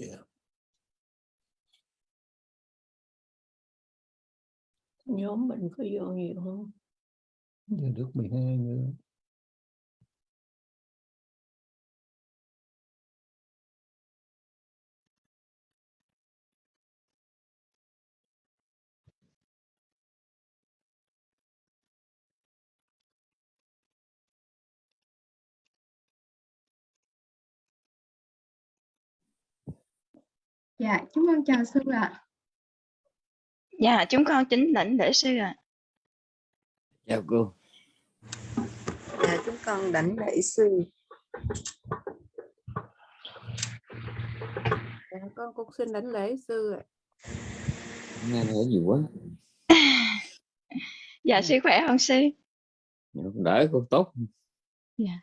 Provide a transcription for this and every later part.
yeah. nhóm mình có vô nhiều không Giờ được 12 nữa Dạ, chúng con chào sư ạ. Dạ, chúng con chính lãnh lễ sư ạ. chào cô Dạ, chúng con đảnh lễ sư. Dạ, con cũng xin đảnh lễ sư ạ. nghe nói nhiều quá Dạ, sư khỏe không sư? Không đỡ cô tốt Dạ.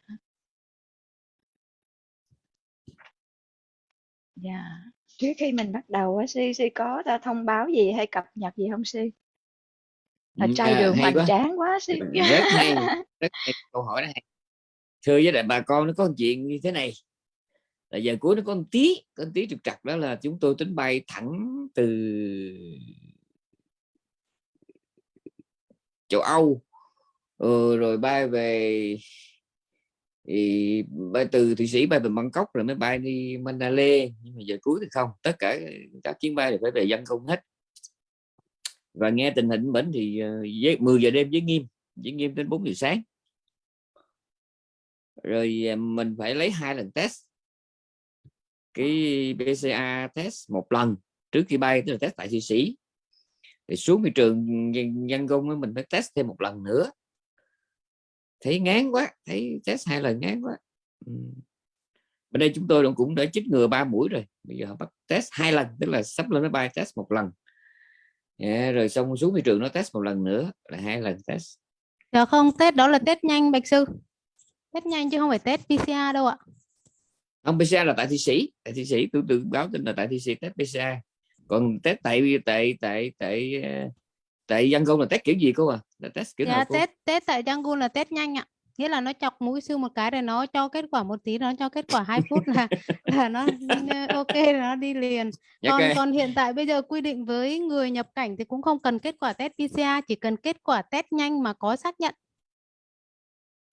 Dạ. Trước khi mình bắt đầu á sư sư có ra thông báo gì hay cập nhật gì không? Là Ừ, trai à, đường hay hoành quá. tráng quá sư. rất hay rất hay câu hỏi đó hay thưa với lại bà con nó có chuyện như thế này là giờ cuối nó có một tí có một tí trục trặc đó là chúng tôi tính bay thẳng từ châu Âu ờ, rồi bay về thì bay từ Thụy Sĩ bay về Bangkok rồi mới bay đi Mandalay. Nhưng mà giờ cuối thì không tất cả các chuyến bay đều phải về dân không hết. Và nghe tình hình bệnh thì ờ, với 10 giờ đêm với nghiêm với nghiêm đến 4 giờ sáng. Rồi ờ, mình phải lấy hai lần test. Cái PCA test một lần trước khi bay tức là test tại Thụy Sĩ. Thì xuống thị trường dân, dân công mình phải test thêm một lần nữa thấy ngán quá thấy test hai lần ngán quá. Ừ. bên đây chúng tôi cũng đã chích ngừa ba mũi rồi. Bây giờ họ bắt test hai lần tức là sắp lên máy bay test một lần. Dạ, rồi xong xuống thị trường nó test một lần nữa là hai lần test. Dạ không, test đó là test nhanh Bạch Sư. Test nhanh chứ không phải test PCR đâu ạ. không PCR là tại Thụy Sĩ. Tại Thụy Sĩ tôi tự báo tin là tại Thụy Sĩ test PCR còn test tại tại tại tại ờ, tại dân công là test kiểu gì cô à là test kiểu Dạ, nào cô test test tại Yangon là test nhanh ạ. Nghĩa là nó chọc mũi sư một cái rồi nó cho kết quả một tí nó cho kết quả 2 phút là là nó ok nó đi liền. Còn ok. còn hiện tại bây giờ quy định với người nhập cảnh thì cũng không cần kết quả test PCR, chỉ cần kết quả test nhanh mà có xác nhận.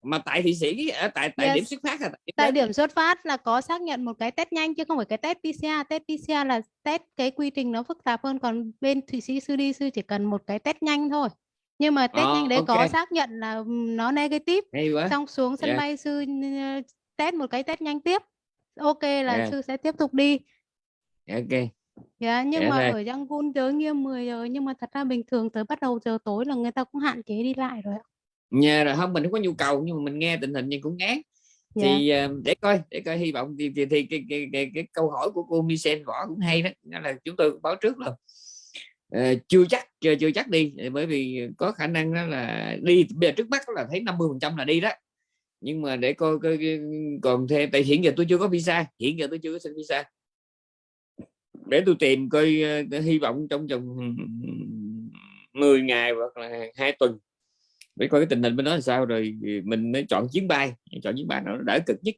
mà tại Thụy Sĩ ở tại tại Yes. điểm xuất phát à Tại điểm xuất phát là có xác nhận một cái test nhanh chứ không phải cái test PCR. Test PCR là test cái quy trình nó phức tạp hơn còn bên Thụy Sĩ sư đi sư chỉ cần một cái test nhanh thôi. Nhưng mà test Ờ, nhanh đấy có ok. xác nhận là nó negative hay quá xong xuống sân Dạ. bay sư test một cái test nhanh tiếp. Ok là Dạ. sư sẽ tiếp tục đi. ok Dạ, nhưng Dạ mà rồi. ở Yangon chớ nghiêm 10 giờ nhưng mà thật ra bình thường tới bắt đầu giờ tối là người ta cũng hạn chế đi lại rồi nhà rồi không mình không có nhu cầu nhưng mà mình nghe tình hình nhưng cũng ngán Dạ. thì ờ, để coi để coi hy vọng thì, thì, thì cái, cái, cái, cái câu hỏi của cô Michelle võ cũng hay đó Đó là chúng tôi báo trước là Ờ, chưa chắc chưa, chưa chắc đi ờ, bởi vì có khả năng đó là đi bây giờ trước mắt là thấy 50 phần trăm là đi đó. Nhưng mà để coi, coi còn thêm tại hiện giờ tôi chưa có visa hiện giờ tôi chưa có xin visa. Để tôi tìm coi ờ, hy vọng trong vòng 10 ngày hoặc là hai tuần để coi cái tình hình bên đó là sao. Rồi mình mới chọn chuyến bay chọn chuyến bay nó đỡ cực nhất.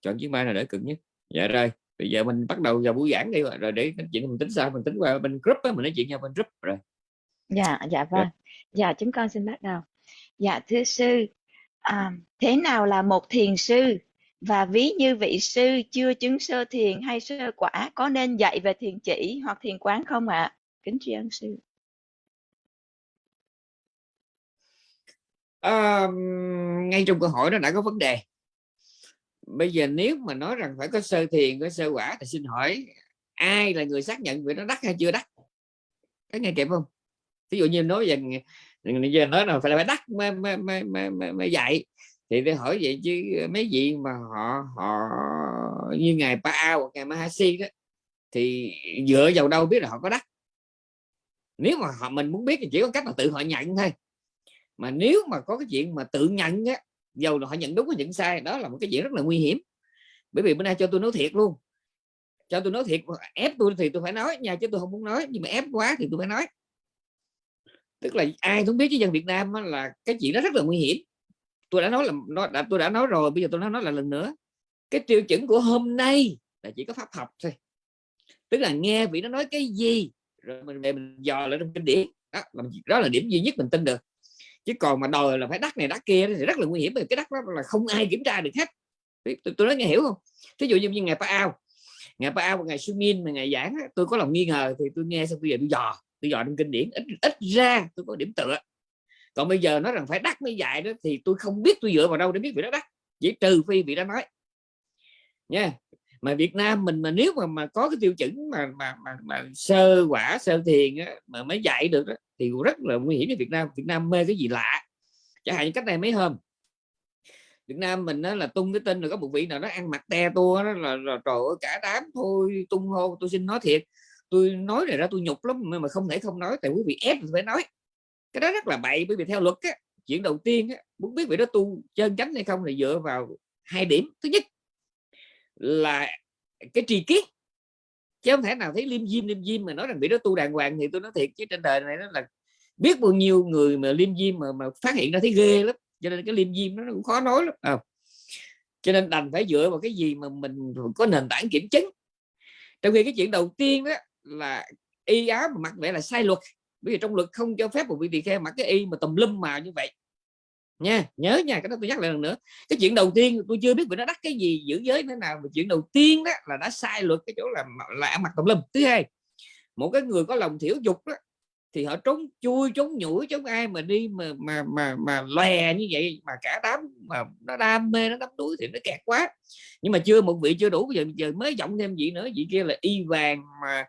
Chọn chuyến bay là đỡ cực nhất. Dạ rồi bây giờ mình bắt đầu vào buổi giảng đi rồi để nói chuyện mình tính sao mình tính qua bên group á mình nói chuyện nhau bên group rồi Dạ, dạ vâng. Dạ, chúng con xin bắt đầu. Dạ, thưa sư, à, thế nào là một thiền sư? Và ví như vị sư chưa chứng sơ thiền hay sơ quả có nên dạy về thiền chỉ hoặc thiền quán không ạ? Kính tri ân sư. à, ngay trong câu hỏi đó đã có vấn đề bây giờ nếu mà nói rằng phải có sơ thiền có sơ quả thì xin hỏi ai là người xác nhận việc nó đắc hay chưa đắc? Có nghe kịp không? Ví dụ như nói về giờ nói là phải là phải đắc mới, mới, mới, mới, mới, mới dạy. Thì tôi hỏi vậy chứ mấy vị mà họ họ như ngài Pa hoặc ngài Mahasi đó thì dựa vào đâu biết là họ có đắc? Nếu mà họ mình muốn biết thì chỉ có cách là tự họ nhận thôi. Mà nếu mà có cái chuyện mà tự nhận á dầu là họ nhận đúng hay nhận sai. Đó là một cái chuyện rất là nguy hiểm. Bởi vì bữa nay cho tôi nói thiệt luôn. Cho tôi nói thiệt ép tôi thì tôi phải nói. Nha chứ tôi không muốn nói nhưng mà ép quá thì tôi phải nói. Tức là ai cũng biết với dân Việt Nam là cái chuyện đó rất là nguy hiểm. Tôi đã nói là nó đã, tôi đã nói rồi bây giờ tôi nói nói là lần nữa. Cái tiêu chuẩn của hôm nay là chỉ có pháp học thôi. Tức là nghe vị nó nói cái gì rồi mình về mình dò lại trong kinh điển. Đó đó là điểm duy nhất mình tin được chứ còn mà đòi là phải đắt này đắt kia thì rất là nguy hiểm bởi cái đắt đó là không ai kiểm tra được hết. Tôi, tôi nói nghe hiểu không? Thí dụ như, như ngày Pa Ao ngày Pa Ao ngày Sumin mà ngày giảng tôi có lòng nghi ngờ thì tôi nghe xong bây giờ tôi dò tôi dò trong kinh điển ít ít ra tôi có điểm tựa. Còn bây giờ nói rằng phải đắt mới dạy đó thì tôi không biết tôi dựa vào đâu để biết vị đó đắt chỉ trừ phi vị đó nói. Nha mà Việt Nam mình mà nếu mà mà có cái tiêu chuẩn mà mà mà, mà sơ quả sơ thiền á, mà mới dạy được đó, thì rất là nguy hiểm cho Việt Nam. Việt Nam mê cái gì lạ. Chẳng hạn như cách này mấy hôm Việt Nam mình đó là tung cái tin là có một vị nào đó ăn mặc te tua đó là, là trời ơi cả đám thôi tung hô tôi xin nói thiệt. Tôi nói này ra tôi nhục lắm mà không thể không nói tại quý vị ép phải nói. Cái đó rất là bậy bởi vì theo luật á, chuyện đầu tiên á, muốn biết vị đó tu chân chánh hay không thì dựa vào hai điểm. Thứ nhất là cái tri kiến chứ không thể nào thấy liêm diêm liêm diêm mà nói rằng bị đó tu đàng hoàng thì tôi nói thiệt chứ trên đời này nó là biết bao nhiêu người mà liêm diêm mà, mà phát hiện ra thấy ghê lắm. Cho nên cái liêm diêm nó cũng khó nói lắm à. cho nên đành phải dựa vào cái gì mà mình có nền tảng kiểm chứng. Trong khi cái chuyện đầu tiên đó là y áo mà mặc vậy là sai luật. Bởi vì trong luật không cho phép một vị tỳ kheo mặc cái y mà tùm lum màu như vậy nha, nhớ nha, cái đó tôi nhắc lại lần nữa. Cái chuyện đầu tiên tôi chưa biết bị nó đắt cái gì, giữ giới thế nào, mà chuyện đầu tiên đó là đã sai luật cái chỗ là là ăn mặc tùm lum. Thứ hai, một cái người có lòng thiểu dục đó, thì họ trốn chui, trốn nhủi chống ai mà đi mà mà mà mà lè như vậy, mà cả đám mà nó đam mê, nó đắm đuối thì nó kẹt quá. Nhưng mà chưa, một vị chưa đủ giờ giờ mới giọng thêm vị nữa, vị kia là y vàng mà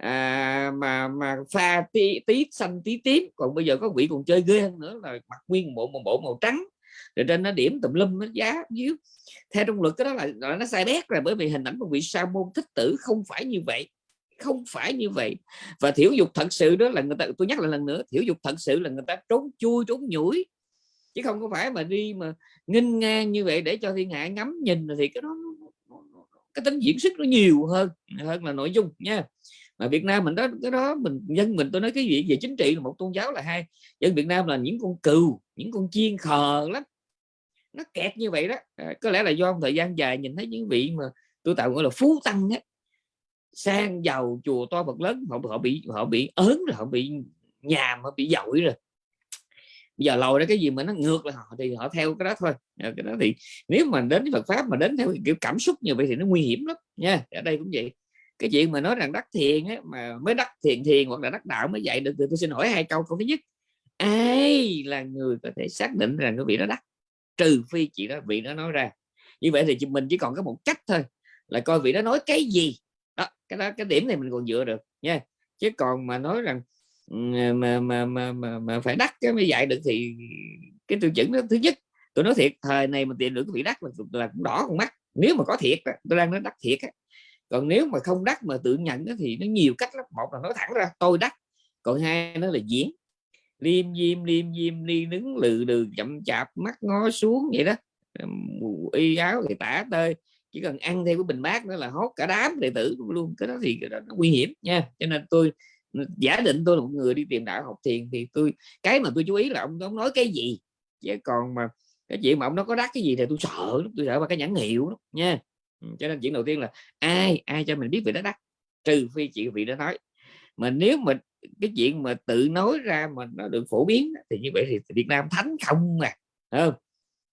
à, mà mà pha tí, tí xanh tí tím. Còn bây giờ có vị còn chơi ghê hơn nữa là mặc nguyên bộ một bộ màu trắng. Rồi trên nó điểm tùm lum nó giá dưới. Theo trong luật cái đó là, là nó sai bét rồi bởi vì hình ảnh của vị sa môn thích tử không phải như vậy không phải như vậy. Và thiểu dục thật sự đó là người ta tôi nhắc lại lần nữa thiểu dục thật sự là người ta trốn chui trốn nhủi. Chứ không có phải mà đi mà nghinh ngang như vậy để cho thiên hạ ngắm nhìn thì cái đó cái tính diễn xuất nó nhiều hơn hơn là nội dung nha mà Việt Nam mình đó cái đó mình dân mình tôi nói cái gì về chính trị là một tôn giáo là hai dân Việt Nam là những con cừu những con chiên khờ lắm. Nó kẹt như vậy đó. À, có lẽ là do thời gian dài nhìn thấy những vị mà tôi tạo gọi là phú tăng á sang giàu chùa to bậc lớn họ họ bị họ bị ớn rồi họ bị nhàm họ bị dội rồi. Bây giờ lòi ra cái gì mà nó ngược lại họ thì họ theo cái đó thôi. À, cái đó thì nếu mà đến với Phật pháp mà đến theo kiểu cảm xúc như vậy thì nó nguy hiểm lắm nha. Ở đây cũng vậy cái chuyện mà nói rằng đắc thiền ấy, mà mới đắc thiền thiền hoặc là đắc đạo mới dạy được thì tôi xin hỏi hai câu câu thứ nhất. Ai là người có thể xác định rằng cái vị đó đắc? Trừ phi chị đó vị đó nói ra. Như vậy thì mình chỉ còn có một cách thôi là coi vị đó nói cái gì. Đó cái đó cái điểm này mình còn dựa được nha. Chứ còn mà nói rằng ừ, mà mà mà mà, mà phải đắc cái mới dạy được thì cái tiêu chuẩn đó thứ nhất tôi nói thiệt thời này mà tìm được cái vị đắc là, là cũng đỏ con mắt. Nếu mà có thiệt tôi đang nói đắc thiệt còn nếu mà không đắc mà tự nhận thì nó nhiều cách lắm. Một là nói thẳng ra tôi đắc. Còn hai nó là diễn. Liêm diêm liêm diêm đi đứng lừ lừ chậm chạp mắt ngó xuống vậy đó. Y áo thì tả tơi. Chỉ cần ăn theo cái bình bát nữa là hốt cả đám đệ tử luôn. Cái đó thì cái đó nó nguy hiểm nha. Cho nên tôi giả định tôi là một người đi tìm đạo học thiền thì tôi cái mà tôi chú ý là ông ông nói cái gì? Chứ còn mà cái chuyện mà ông nó có đắc cái gì thì tôi sợ tôi sợ ba cái nhãn hiệu đó, nha cho nên chuyện đầu tiên là ai ai cho mình biết về đó đắt trừ phi chị vị đó nói. Mà nếu mà cái chuyện mà tự nói ra mà nó được phổ biến thì như vậy thì Việt Nam thánh không à không?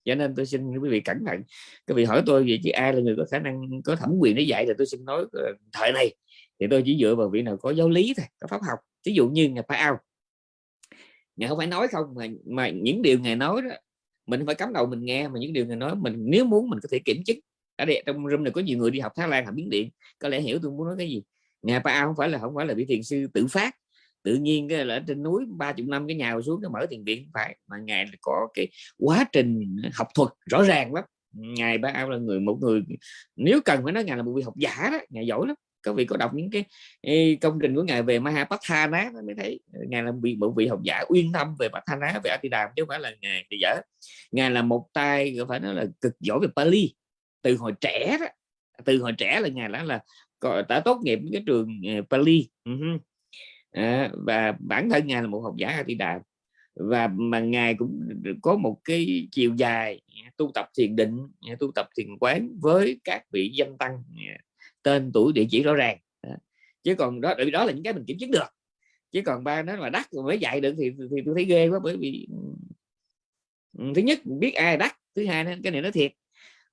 Cho nên tôi xin quý vị cẩn thận. Các vị hỏi tôi về chị ai là người có khả năng, có thẩm quyền để dạy thì tôi xin nói ờ, thời này. Thì tôi chỉ dựa vào vị nào có giáo lý thôi, có pháp học. Ví dụ như ngài phải ao. Ngài không phải nói không, mà mà những điều ngài nói đó, mình phải cắm đầu mình nghe, mà những điều ngài nói mình, nếu muốn mình có thể kiểm chứng ở đây, trong room này có nhiều người đi học Thái Lan, học biến điện. Có lẽ hiểu tôi muốn nói cái gì. Nhà Pa không phải là, không phải là vị thiền sư tự phát. Tự nhiên cái là trên núi, ba chục năm cái nhà xuống cái mở thiền viện. Phải, mà ngài có cái quá trình học thuật rõ ràng lắm. Ngài Ao là người, một người, nếu cần phải nói ngài là một vị học giả đó, ngài giỏi lắm. Có vị có đọc những cái công trình của ngài về Mahapathana mới thấy ờ, ngài là bị một vị học giả uyên thâm về Pathana về Atidam chứ không phải là ngài thì dở. Ngài là một tay phải nói là cực giỏi về Pali từ hồi trẻ đó từ hồi trẻ là ngài đã là đã tốt nghiệp cái trường ờ, Pali. À, và bản thân ngài là một học giả A Di Đà và mà ngài cũng có một cái chiều dài ờ, tu tập thiền định tu tập thiền quán với các vị danh tăng tên tuổi địa chỉ rõ ràng. Chứ còn đó đó là những cái mình kiểm chứng được. Chứ còn ba nó mà đắt rồi mới dạy được thì thì tôi thấy ghê quá bởi vì thứ nhất biết ai đắt thứ hai cái này nó thiệt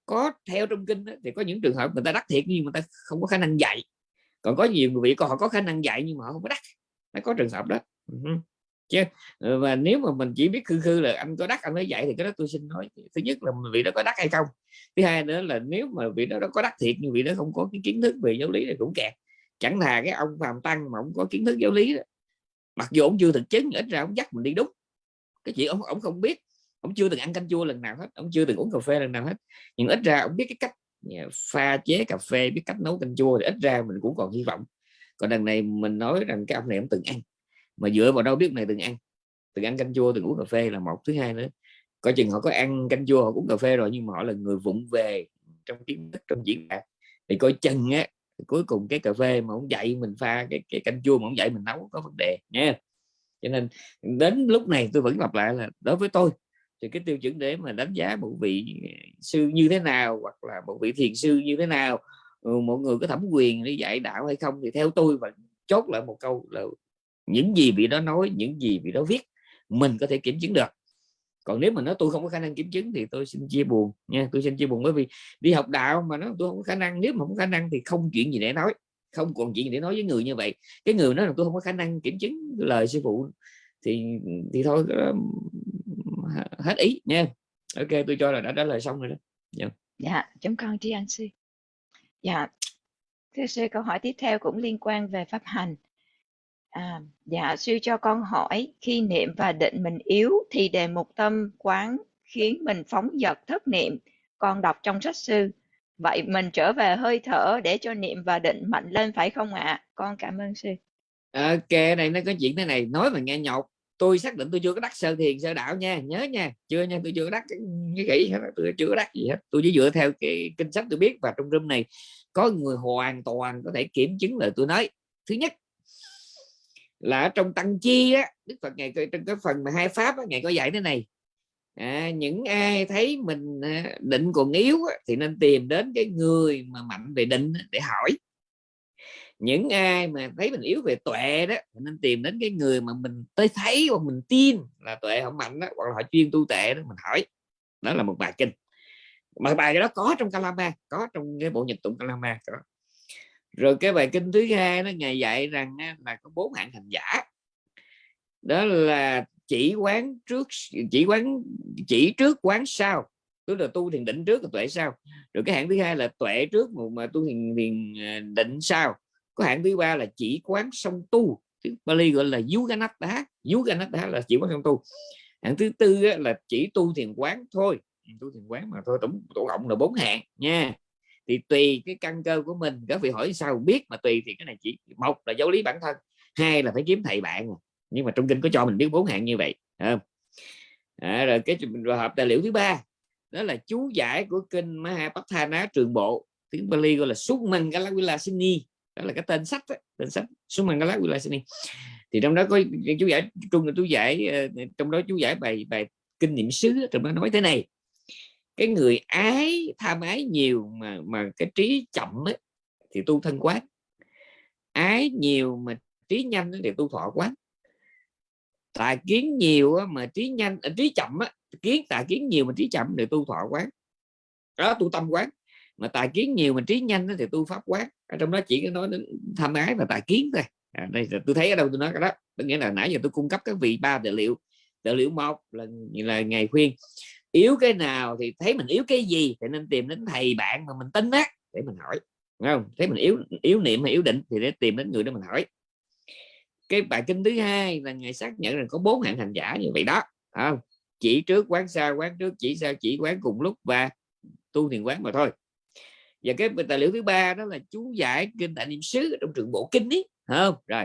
có theo trong kinh thì có những trường hợp người ta đắc thiệt nhưng mà ta không có khả năng dạy. Còn có nhiều người vị còn họ có khả năng dạy nhưng mà họ không có đắc nó có trường hợp đó. Ừ Chứ ờ, và nếu mà mình chỉ biết khư khư là anh có đắc anh mới dạy thì cái đó tôi xin nói. Thứ nhất là vị đó có đắc hay không? Thứ hai nữa là nếu mà vị đó, đó có đắc thiệt nhưng vị đó không có cái kiến thức về giáo lý thì cũng kẹt. Chẳng thà cái ông phàm tăng mà ông có kiến thức giáo lý đó. mặc dù ông chưa thực chứng ít ra ông dắt mình đi đúng. Cái chuyện ông ông không biết ông chưa từng ăn canh chua lần nào hết ông chưa từng uống cà phê lần nào hết. Nhưng ít ra ông biết cái cách à, pha chế cà phê biết cách nấu canh chua thì ít ra mình cũng còn hy vọng. Còn đằng này mình nói rằng cái ông này ông từng ăn mà dựa vào đâu biết này từng ăn. Từng ăn canh chua từng uống cà phê là một. Thứ hai nữa coi chừng họ có ăn canh chua họ uống cà phê rồi nhưng mà họ là người vụng về trong kiến thức trong diễn đạt. Thì coi chừng á cuối cùng cái cà phê mà ông dạy mình pha cái, cái canh chua mà ông dạy mình nấu có vấn đề nha cho nên đến lúc này tôi vẫn lặp lại là đối với tôi thì cái tiêu chuẩn để mà đánh giá một vị sư như thế nào hoặc là một vị thiền sư như thế nào ừ, mọi người có thẩm quyền để dạy đạo hay không thì theo tôi và chốt lại một câu là những gì vị đó nói, những gì vị đó viết, mình có thể kiểm chứng được. Còn nếu mà nói tôi không có khả năng kiểm chứng thì tôi xin chia buồn nha, tôi xin chia buồn bởi vì đi học đạo mà nó tôi không có khả năng, nếu mà không có khả năng thì không chuyện gì để nói, không còn chuyện gì để nói với người như vậy. Cái người nói là tôi không có khả năng kiểm chứng lời sư phụ thì thì thôi hết ý nha ok tôi cho là đã trả lời xong rồi đó Dạ, chúng con tri ân sư. Dạ, thưa sư câu hỏi tiếp theo cũng liên quan về pháp hành. À, dạ, sư cho con hỏi khi niệm và định mình yếu thì đề mục tâm quán khiến mình phóng dật thất niệm, con đọc trong sách sư. Vậy mình trở về hơi thở để cho niệm và định mạnh lên phải không ạ? Con cảm ơn sư. ok này nó có chuyện thế này nói mà nghe nhọc tôi xác định tôi chưa có đắc sơ thiền sơ đạo nha nhớ nha. Chưa nha tôi chưa có đắc cái, kỹ hết tôi chưa có đắc gì hết. Tôi chỉ dựa theo cái kinh sách tôi biết và trong room này có người hoàn toàn có thể kiểm chứng lời tôi nói. Thứ nhất là ở trong tăng chi á đức phật ngày trong cái phần mà hai pháp á, ngày có dạy thế này. À, những ai thấy mình à, định còn yếu á, thì nên tìm đến cái người mà mạnh về định để hỏi những ai mà thấy mình yếu về tuệ đó nên tìm đến cái người mà mình tới thấy hoặc mình tin là tuệ không mạnh đó hoặc là họ chuyên tu tệ đó mình hỏi. Đó là một bài kinh. Mà bài đó có trong Kalama có trong cái bộ nhật tụng Kalama có. Rồi cái bài kinh thứ hai nó ngày dạy rằng là có bốn hạng hành giả. Đó là chỉ quán trước chỉ quán chỉ trước quán sau. Tức là tu thiền định trước và tuệ sau. Rồi cái hạng thứ hai là tuệ trước mà, tu thiền, thiền à, định sau có hạng thứ ba là chỉ quán song tu. Tiếng Bali gọi là Yuganatta Yuganatta là chỉ quán song tu. Hạng thứ tư là chỉ tu thiền quán thôi. Tu thiền quán mà thôi tổng tổng cộng là bốn hạng nha. Thì tùy cái căn cơ của mình các vị hỏi sao biết mà tùy thì cái này chỉ một là giáo lý bản thân hai là phải kiếm thầy bạn. Nhưng mà trong kinh có cho mình biết bốn hạng như vậy không? À, rồi cái trường hợp tài liệu thứ ba đó là chú giải của kinh Mahapathana trường bộ. Tiếng Bali gọi là Sukmangalavilasini đó là cái tên sách đó, tên sách Sukmangala Vilasini thì trong đó có chú giải trung là chú giải ờ, trong đó chú giải bài bài kinh nghiệm xứ trong đó nói thế này. Cái người ái tham ái nhiều mà mà cái trí chậm ấy, thì tu thân quán ái nhiều mà trí nhanh thì tu thọ quán tà kiến nhiều mà trí nhanh à, trí chậm á kiến tà kiến nhiều mà trí chậm thì tu thọ quán đó tu tâm quán mà tài kiến nhiều mà trí nhanh thì tu pháp quán. Ở trong đó chỉ có nói đến tham ái và tài kiến thôi. À, đây tôi thấy ở đâu tôi nói cái đó. Có nghĩa là nãy giờ tôi cung cấp các vị ba tài liệu tài liệu một là là ngày khuyên. Yếu cái nào thì thấy mình yếu cái gì thì nên tìm đến thầy bạn mà mình tin á để mình hỏi. Đúng không? Thấy mình yếu yếu niệm hay yếu định thì để tìm đến người đó mình hỏi. Cái bài kinh thứ hai là ngày xác nhận rằng có bốn hạng hành giả như vậy đó. Không? Chỉ trước quán sau quán trước chỉ sau chỉ quán cùng lúc và tu thiền quán mà thôi và cái tài liệu thứ ba đó là chú giải kinh đại niệm xứ trong trường bộ kinh ấy không? Rồi.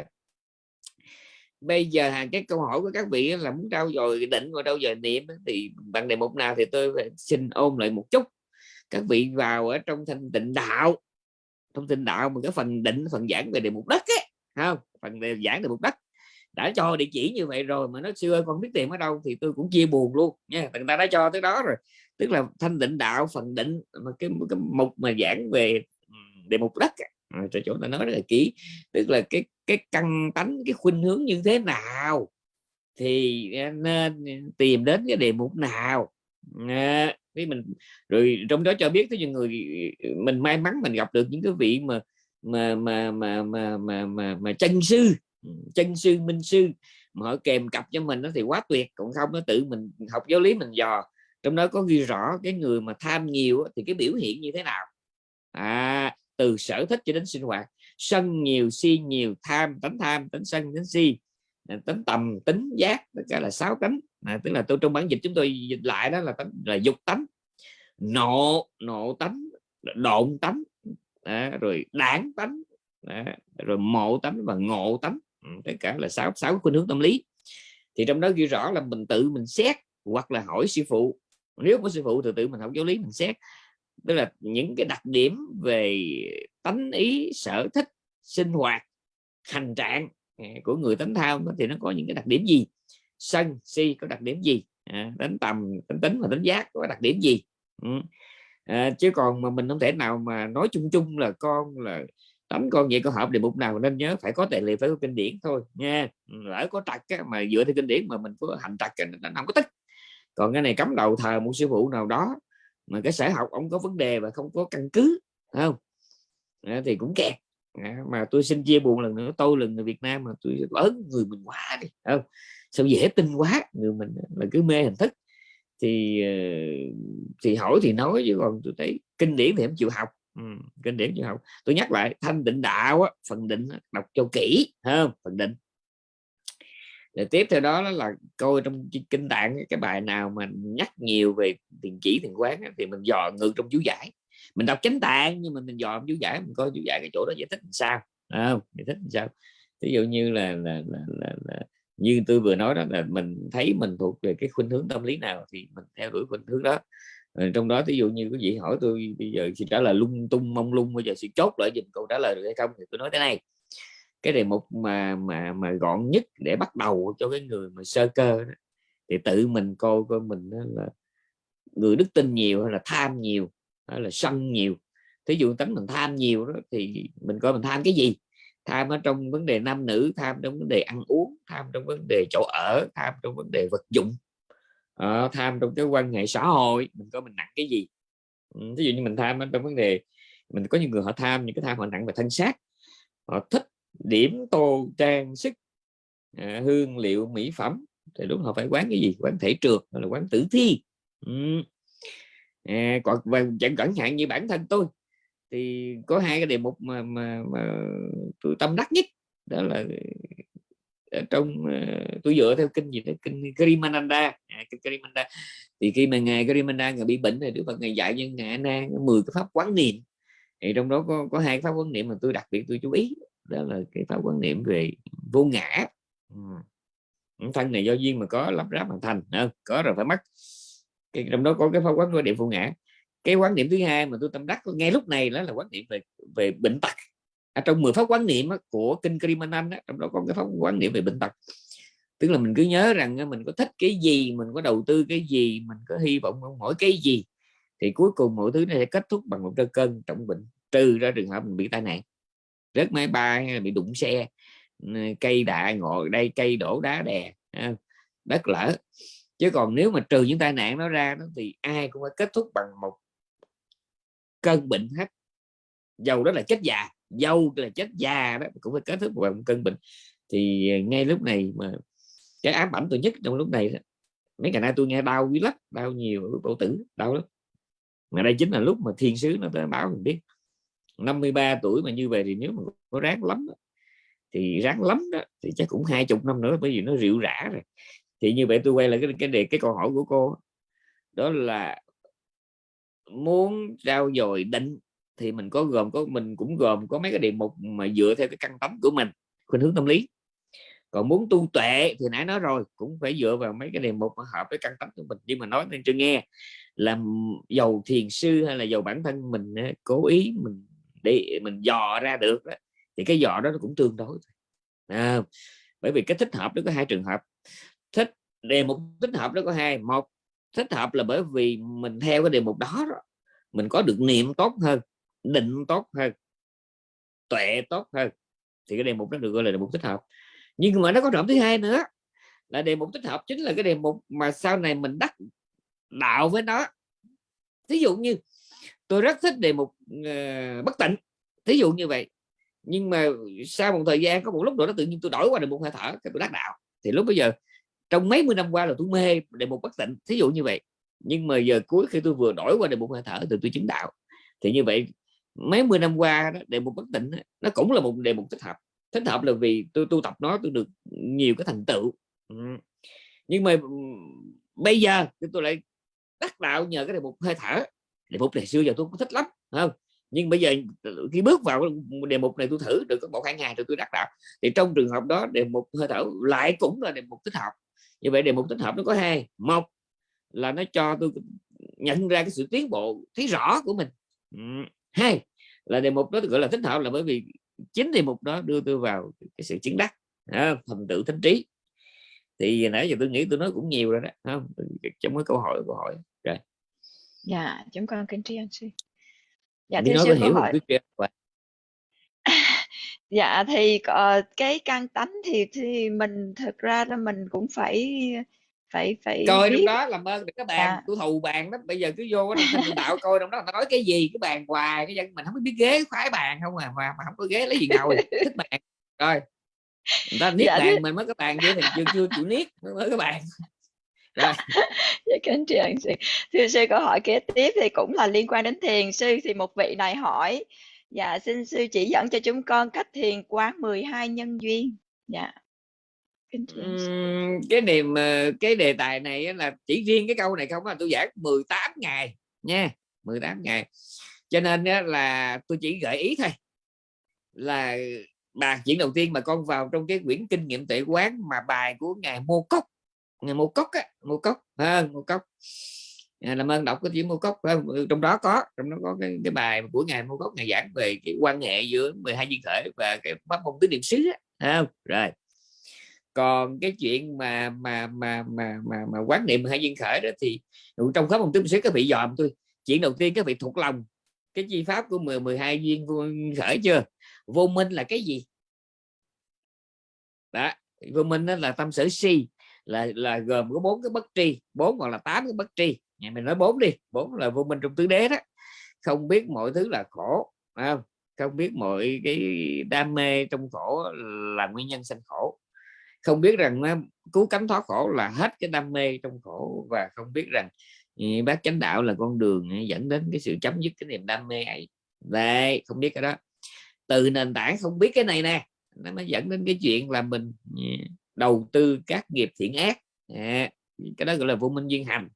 Bây giờ hàng cái câu hỏi của các vị là muốn trao dồi định và trao dồi niệm thì bằng đề mục nào thì tôi xin ôm lại một chút. Các vị vào ở trong thanh tịnh đạo trong tịnh đạo mà cái phần định phần giảng về đề mục đất ấy, không? Phần đề giảng đề mục đất. Đã cho địa chỉ như vậy rồi mà nó xưa con biết tìm ở đâu? Thì tôi cũng chia buồn luôn nha người ta đã cho tới đó rồi tức là thanh định đạo phần định mà cái, cái mục mà giảng về đề mục đất à, chỗ ta nói rất là kỹ. Tức là cái cái căn tánh cái khuynh hướng như thế nào thì à, nên tìm đến cái đề mục nào. À, mình rồi trong đó cho biết tới những người mình may mắn mình gặp được những cái vị mà mà mà mà mà mà mà, mà chân sư chân sư minh sư mà họ kèm cặp cho mình nó thì quá tuyệt. Còn không nó tự mình học giáo lý mình dò trong đó có ghi rõ cái người mà tham nhiều thì cái biểu hiện như thế nào? À, từ sở thích cho đến sinh hoạt. Sân nhiều si nhiều tham tánh tham tánh sân tánh si. Tính tầm tính giác tất cả là sáu tánh. À, tức là tôi trong bản dịch chúng tôi dịch lại đó là tánh là dục tánh. Nộ nộ tánh độn tánh. À, rồi đảng tánh. À, rồi mộ tánh và ngộ tánh. Ừ, tất cả là sáu sáu khuynh hướng tâm lý. Thì trong đó ghi rõ là mình tự mình xét hoặc là hỏi sư phụ nếu có sư phụ từ tự mình học giáo lý mình xét. Tức là những cái đặc điểm về tánh ý sở thích sinh hoạt hành trạng à, của người tánh thao thì nó có những cái đặc điểm gì? Sân si có đặc điểm gì? À, đánh tầm tính tính và tính giác có đặc điểm gì? Ừ. à, chứ còn mà mình không thể nào mà nói chung chung là con là tấm con vậy có hợp đề mục nào nên nhớ phải có tài liệu phải có kinh điển thôi nha. Lỡ có trật mà dựa theo kinh điển mà mình có hành trật nó không có tích còn cái này cấm đầu thờ một sư phụ nào đó mà cái sở học ông có vấn đề và không có căn cứ không? À, thì cũng kẹt. À, mà tôi xin chia buồn lần nữa tôi là người Việt Nam mà tôi lớn người mình quá đi không? Sao dễ tin quá người mình là cứ mê hình thức. Thì ờ, thì hỏi thì nói chứ còn tôi thấy kinh điển thì em chịu học. Ừ, kinh điển chịu học. Tôi nhắc lại thanh định đạo á, phần định đọc cho kỹ không? Phần định rồi tiếp theo đó là coi trong kinh tạng cái bài nào mà nhắc nhiều về tiền chỉ tiền quán thì mình dò ngược trong chú giải. Mình đọc chánh tạng nhưng mà mình dò chú giải mình coi chú giải cái chỗ đó giải thích làm sao. Không? Giải thích làm sao? Ví dụ như là, là, là, là, là như tôi vừa nói đó là mình thấy mình thuộc về cái khuynh hướng tâm lý nào thì mình theo đuổi khuynh hướng đó. Rồi trong đó ví dụ như quý vị hỏi tôi bây giờ thì trả lời lung tung mông lung bây giờ sẽ chốt lại dùm câu trả lời được hay không thì tôi nói thế này cái đề mục mà mà mà gọn nhất để bắt đầu cho cái người mà sơ cơ đó, thì tự mình coi coi mình là người đức tin nhiều hay là tham nhiều hay là sân nhiều. Thí dụ tánh mình tham nhiều đó thì mình coi mình tham cái gì? Tham ở trong vấn đề nam nữ tham trong vấn đề ăn uống tham trong vấn đề chỗ ở tham trong vấn đề vật dụng. À, tham trong cái quan hệ xã hội mình coi mình nặng cái gì? Ừ, Ví dụ như mình tham ở trong vấn đề mình có những người họ tham những cái tham họ nặng về thân xác họ thích điểm tô trang sức à, hương liệu mỹ phẩm thì đúng họ phải quán cái gì? Quán thể trượt là quán tử thi? Ừ. à, còn và chẳng cẩn hạn như bản thân tôi thì có hai cái đề mục mà mà, mà tôi tâm đắc nhất đó là ờ, ở trong uh, tôi dựa theo kinh gì đó? Kinh Krimananda à, kinh Krimananda thì khi mà ngài Krimananda ngài bị bệnh thì Đức Phật ngài dạy cho ngài Na 10 cái pháp quán niệm. Thì trong đó có có hai pháp quán niệm mà tôi đặc biệt tôi chú ý đó là cái pháp quan niệm về vô ngã. Ừ. Thân này do duyên mà có lắp ráp mà thành không? có rồi phải mất. Cái trong đó có cái pháp quán niệm vô ngã. Cái quán niệm thứ hai mà tôi tâm đắc ngay lúc này đó là quán niệm về về bệnh tật. À, trong 10 pháp quán niệm của kinh Krimanan trong đó có cái pháp quán niệm về bệnh tật. Tức là mình cứ nhớ rằng mình có thích cái gì mình có đầu tư cái gì mình có hy vọng mỗi cái gì thì cuối cùng mọi thứ này sẽ kết thúc bằng một cơn cơn trọng bệnh. Trừ ra trường hợp mình bị tai nạn rớt máy bay bị đụng xe ờ, cây đạ ngồi đây cây đổ đá đè đất lở. Chứ còn nếu mà trừ những tai nạn nó ra đó, thì ai cũng phải kết thúc bằng một cơn bệnh hết. Dầu đó là chết già dâu là chết già đó cũng phải kết thúc bằng một cơn bệnh. Thì ờ, ngay lúc này mà cái ám ảnh tôi nhất trong lúc này đó, mấy ngày nay tôi nghe đau quý lắm đau nhiều tổ tử đau lắm. Mà đây chính là lúc mà thiên sứ nó tới báo mình biết. 53 tuổi mà như vậy thì nếu mà có ráng lắm thì ráng lắm đó, thì chắc cũng hai chục năm nữa bởi vì nó rượu rã rồi. Thì như vậy tôi quay lại cái cái đề, cái câu hỏi của cô đó là muốn trao dồi định thì mình có gồm, có, mình cũng gồm có mấy cái đề mục mà dựa theo cái căn tấm của mình, khuynh hướng tâm lý. Còn muốn tu tuệ thì nãy nói rồi, cũng phải dựa vào mấy cái đề mục mà hợp với căn tấm của mình. Nhưng mà nói nên chưa nghe là giàu thiền sư hay là giàu bản thân mình cố ý mình để mình dò ra được đó, thì cái dò đó nó cũng tương đối à, bởi vì cái thích hợp nó có hai trường hợp. Thích đề mục thích hợp nó có hai. Một thích hợp là bởi vì mình theo cái đề mục đó, đó mình có được niệm tốt hơn định tốt hơn tuệ tốt hơn thì cái đề mục đó được gọi là đề mục thích hợp. Nhưng mà nó có trọng thứ hai nữa là đề mục tích hợp chính là cái đề mục mà sau này mình đắc đạo với nó. Ví dụ như tôi rất thích đề mục uh, bất tịnh thí dụ như vậy. Nhưng mà sau một thời gian có một lúc nữa nó tự nhiên tôi đổi qua đề mục hơi thở cái tôi đắc đạo. Thì lúc bây giờ trong mấy mươi năm qua là tôi mê đề mục bất tịnh thí dụ như vậy. Nhưng mà giờ cuối khi tôi vừa đổi qua đề mục hơi thở thì tôi chứng đạo. Thì như vậy mấy mươi năm qua đó, đề mục bất tịnh nó cũng là một đề mục thích hợp. Thích hợp là vì tôi tu tập nó tôi được nhiều cái thành tựu. Ừ. Nhưng mà bây giờ tôi lại đắc đạo nhờ cái đề mục hơi thở đề mục này xưa giờ tôi cũng thích lắm không? Nhưng bây giờ khi bước vào đề mục này tôi thử được có một hai ngày rồi tôi đắc đạo. Thì trong trường hợp đó, đề mục hơi thở lại cũng là đề mục tích hợp. Như vậy đề mục tích hợp nó có hai. Một là nó cho tôi nhận ra cái sự tiến bộ, thấy rõ của mình. Hai là đề mục đó gọi là tích hợp là bởi vì chính đề mục đó đưa tôi vào cái sự chứng đắc thành tựu thánh trí. Thì nãy giờ tôi nghĩ tôi nói cũng nhiều rồi đó không? Trong cái câu hỏi câu hỏi dạ chúng con kính tri ân sư. Dạ thưa sư hiểu hỏi. dạ thì uh, cái căn tánh thì thì mình thực ra là mình cũng phải phải phải coi trong đó làm ơn các bạn dạ. tôi thù bàn đó bây giờ cứ vô đó đạo coi trong đó nó nói cái gì cái bàn hoài cái dân mình không biết ghế khoái bàn không à mà, mà không có ghế lấy gì ngồi thích bàn rồi người ta niết dạ, bàn mình mới có bàn chứ thì chưa chưa chịu niết mới có bàn dạ, kính thưa sư. Thưa sư câu hỏi kế tiếp thì cũng là liên quan đến thiền. Sư thì một vị này hỏi dạ xin sư chỉ dẫn cho chúng con cách thiền quán 12 nhân duyên. Dạ. Uhm, cái niềm ờ, cái đề tài này là chỉ riêng cái câu này không là tôi giảng 18 ngày nha 18 ngày. Cho nên là tôi chỉ gợi ý thôi là bài chuyện đầu tiên mà con vào trong cái quyển kinh nghiệm tuệ quán mà bài của ngài mô cốc ngày mua cốc á mua cốc. À, mua cốc. À, làm ơn đọc cái chữ mua cốc ừ, trong đó có trong đó có cái, cái bài của ngài mua cốc ngày giảng về cái quan hệ giữa 12 duyên khởi và cái pháp môn tứ niệm xứ á à, rồi. Còn cái chuyện mà mà mà mà mà, mà quán niệm hai duyên khởi đó thì trong pháp môn tứ niệm xứ các vị dòm tôi. Chuyện đầu tiên các vị thuộc lòng. Cái chi pháp của 10 12 duyên khởi chưa? Vô minh là cái gì? Đó vô minh đó là tâm sở si là là gồm có bốn cái bất tri, bốn hoặc là tám cái bất tri. Nhà mình nói bốn đi, bốn là vô minh trong tứ đế đó. Không biết mọi thứ là khổ không? Không biết mọi cái đam mê trong khổ là nguyên nhân sanh khổ. Không biết rằng à, cứu cánh thoát khổ là hết cái đam mê trong khổ và không biết rằng ừ, bác chánh đạo là con đường dẫn đến cái sự chấm dứt cái niềm đam mê ấy. Đây, không biết cái đó. Từ nền tảng không biết cái này nè, nó mới dẫn đến cái chuyện là mình ừ, đầu tư các nghiệp thiện ác. À, cái đó gọi là vô minh duyên hành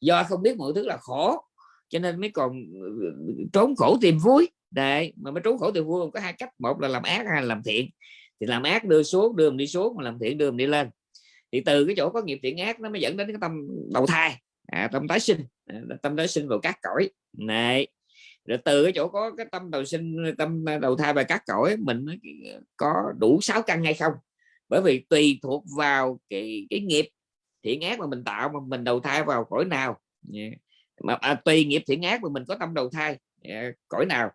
do không biết mọi thứ là khổ cho nên mới còn ờ, trốn khổ tìm vui. Đấy mà mới trốn khổ tìm vui có hai cách. Một là làm ác hay là làm thiện. Thì làm ác đưa xuống đưa mình đi xuống mà làm thiện đưa mình đi lên. Thì từ cái chỗ có nghiệp thiện ác nó mới dẫn đến cái tâm đầu thai à, tâm tái sinh à, tâm tái sinh vào các cõi. Này rồi từ cái chỗ có cái tâm đầu sinh tâm à, đầu thai và các cõi mình ờ, có đủ sáu căn hay không? Bởi vì tùy thuộc vào cái cái nghiệp thiện ác mà mình tạo mà mình đầu thai vào cõi nào. Mà à, tùy nghiệp thiện ác mà mình có tâm đầu thai à, cõi nào.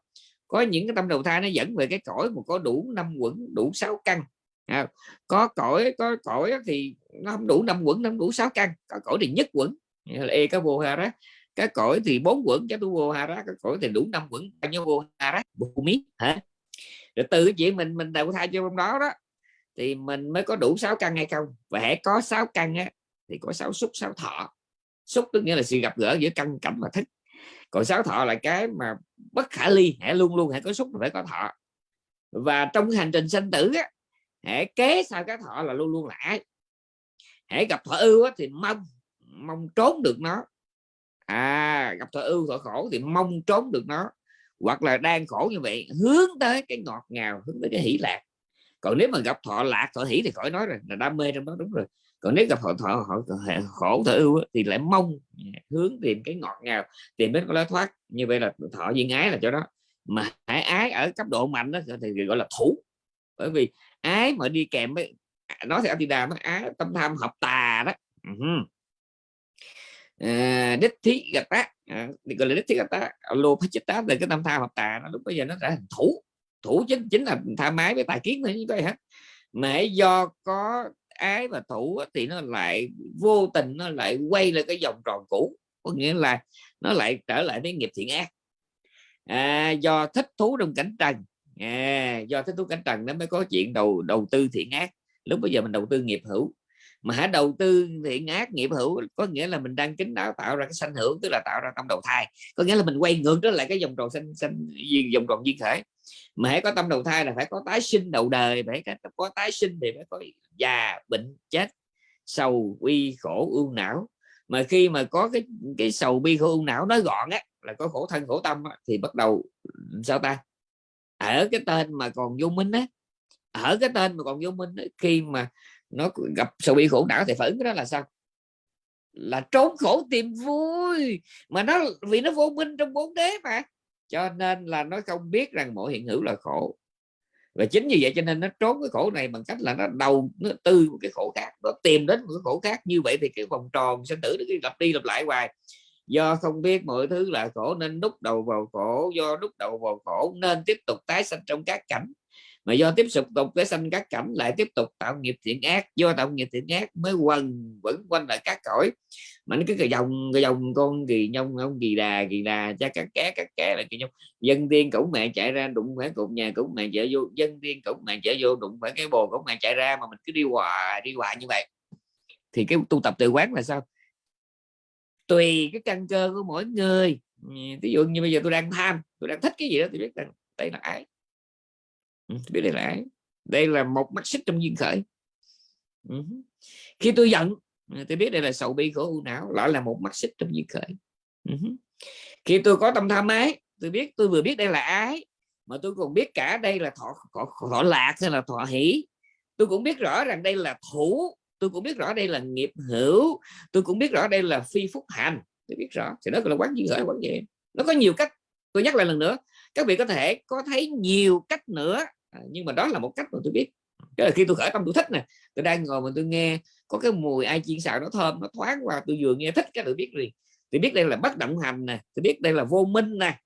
Có những cái tâm đầu thai nó dẫn về cái cõi mà có đủ năm quẩn đủ sáu căn. À, có cõi có cõi thì nó không đủ năm quẩn nó không đủ sáu căn. Có cõi thì nhất quẩn là e cái vô hà đó cái cõi thì bốn quẩn cho tu vô ha đó cái cõi thì đủ năm quẩn bao nhiêu vô ha đó bù mí hả? Rồi từ cái chuyện mình mình đầu thai cho trong đó đó thì mình mới có đủ sáu căn hay không? Và hãy có sáu căn á, thì có sáu xúc sáu thọ. Xúc tức nghĩa là sự gặp gỡ giữa căn cảnh và thích còn sáu thọ là cái mà bất khả ly hãy luôn luôn hãy có xúc phải có thọ. Và trong hành trình sinh tử á hãy kế sau cái thọ là luôn luôn lại hãy gặp thọ ưu á, thì mong mong trốn được nó. À gặp thọ ưu thọ khổ thì mong trốn được nó. Hoặc là đang khổ như vậy hướng tới cái ngọt ngào hướng tới cái hỷ lạc còn nếu mà gặp thọ lạc thọ hỷ thì khỏi nói rồi là đam mê trong đó đúng rồi. Còn nếu gặp họ thọ họ khổ thọ ưu thì lại mong hướng tìm cái ngọt ngào tìm đến cái lối thoát. Như vậy là thọ duyên ái là cho đó. Mà hãy ái ở cấp độ mạnh đó thì gọi là thủ. Bởi vì ái mà đi kèm với nói theo Atida nó ái tâm tham học tà đó. Uh-huh. à, đích thí gạch tá à, gọi là đích thí gạch tá lô phát chết tá là cái tâm tham hợp tà nó lúc bây giờ nó đã thành thủ thủ chính chính là tha mái với tài kiến thôi như vậy hết mà do có ái và thủ thì nó lại vô tình nó lại quay lại cái vòng tròn cũ có nghĩa là nó lại trở lại với nghiệp thiện ác. À, do thích thú trong cảnh trần. À, do thích thú cảnh trần nó mới có chuyện đầu đầu tư thiện ác. Lúc bây giờ mình đầu tư nghiệp hữu mà hãy đầu tư thiện ác nghiệp hữu có nghĩa là mình đang kính đáo tạo ra cái sanh hữu tức là tạo ra tâm đầu thai. Có nghĩa là mình quay ngược trở lại cái vòng tròn sanh sanh vòng tròn duyên khởi. Mà hãy có tâm đầu thai là phải có tái sinh đầu đời phải có tái sinh thì phải có già bệnh chết sầu bi khổ ưu não. Mà khi mà có cái cái sầu bi khổ ưu não nói gọn á là có khổ thân khổ tâm á, thì bắt đầu sao ta? Ở cái tên mà còn vô minh á ở cái tên mà còn vô minh á, khi mà nó gặp sầu bi khổ não thì phản ứng đó là sao? Là trốn khổ tìm vui. Mà nó, vì nó vô minh trong bốn đế mà. Cho nên là nó không biết rằng mỗi hiện hữu là khổ. Và chính như vậy cho nên nó trốn cái khổ này bằng cách là nó đầu, nó tư một cái khổ khác, nó tìm đến một cái khổ khác. Như vậy thì cái vòng tròn sinh tử nó cứ lặp đi lặp lại hoài. Do không biết mọi thứ là khổ nên đúc đầu vào khổ, do đúc đầu vào khổ nên tiếp tục tái sanh trong các cảnh mà do tiếp tục tục cái sanh các cảnh lại tiếp tục tạo nghiệp thiện ác, do tạo nghiệp thiện ác mới quần vẫn quanh lại các cõi. Mà nó cứ cái dòng cái dòng con kỳ nhông, ông kỳ đà kỳ đà, cha các cá các cá là kỳ nhông. Dân tiên cổng mẹ chạy ra đụng phải cột nhà cổng mẹ chạy vô, dân tiên cổng mẹ chạy vô đụng phải cái bồ cổng mẹ chạy ra mà mình cứ đi hoài đi hoài như vậy. Thì cái tu tập từ quán là sao? Tùy cái căn cơ của mỗi người. Ví dụ như bây giờ tôi đang tham, tôi đang thích cái gì đó thì biết rằng đây là ái. Ừ, biết đây là ái đây là một mắt xích trong duyên khởi. Ừ. Khi tôi giận tôi biết đây là sầu bi khổ u não lại là một mắt xích trong duyên khởi. Ừ. Khi tôi có tâm tham ái tôi biết tôi vừa biết đây là ái mà tôi còn biết cả đây là thọ thọ, thọ lạc hay là thọ hỷ. Tôi cũng biết rõ rằng đây là thủ tôi cũng biết rõ đây là nghiệp hữu tôi cũng biết rõ đây là phi phúc hành. Tôi biết rõ thì nó là quán duyên khởi quán vậy nó có nhiều cách. Tôi nhắc lại lần nữa các vị có thể có thấy nhiều cách nữa à, nhưng mà đó là một cách mà tôi biết. Cái là khi tôi khởi tâm tôi thích nè tôi đang ngồi mà tôi nghe có cái mùi ai chiên xào nó thơm nó thoáng qua tôi vừa nghe thích cái tôi biết liền. tôi biết đây là bất động hành nè tôi biết đây là vô minh nè.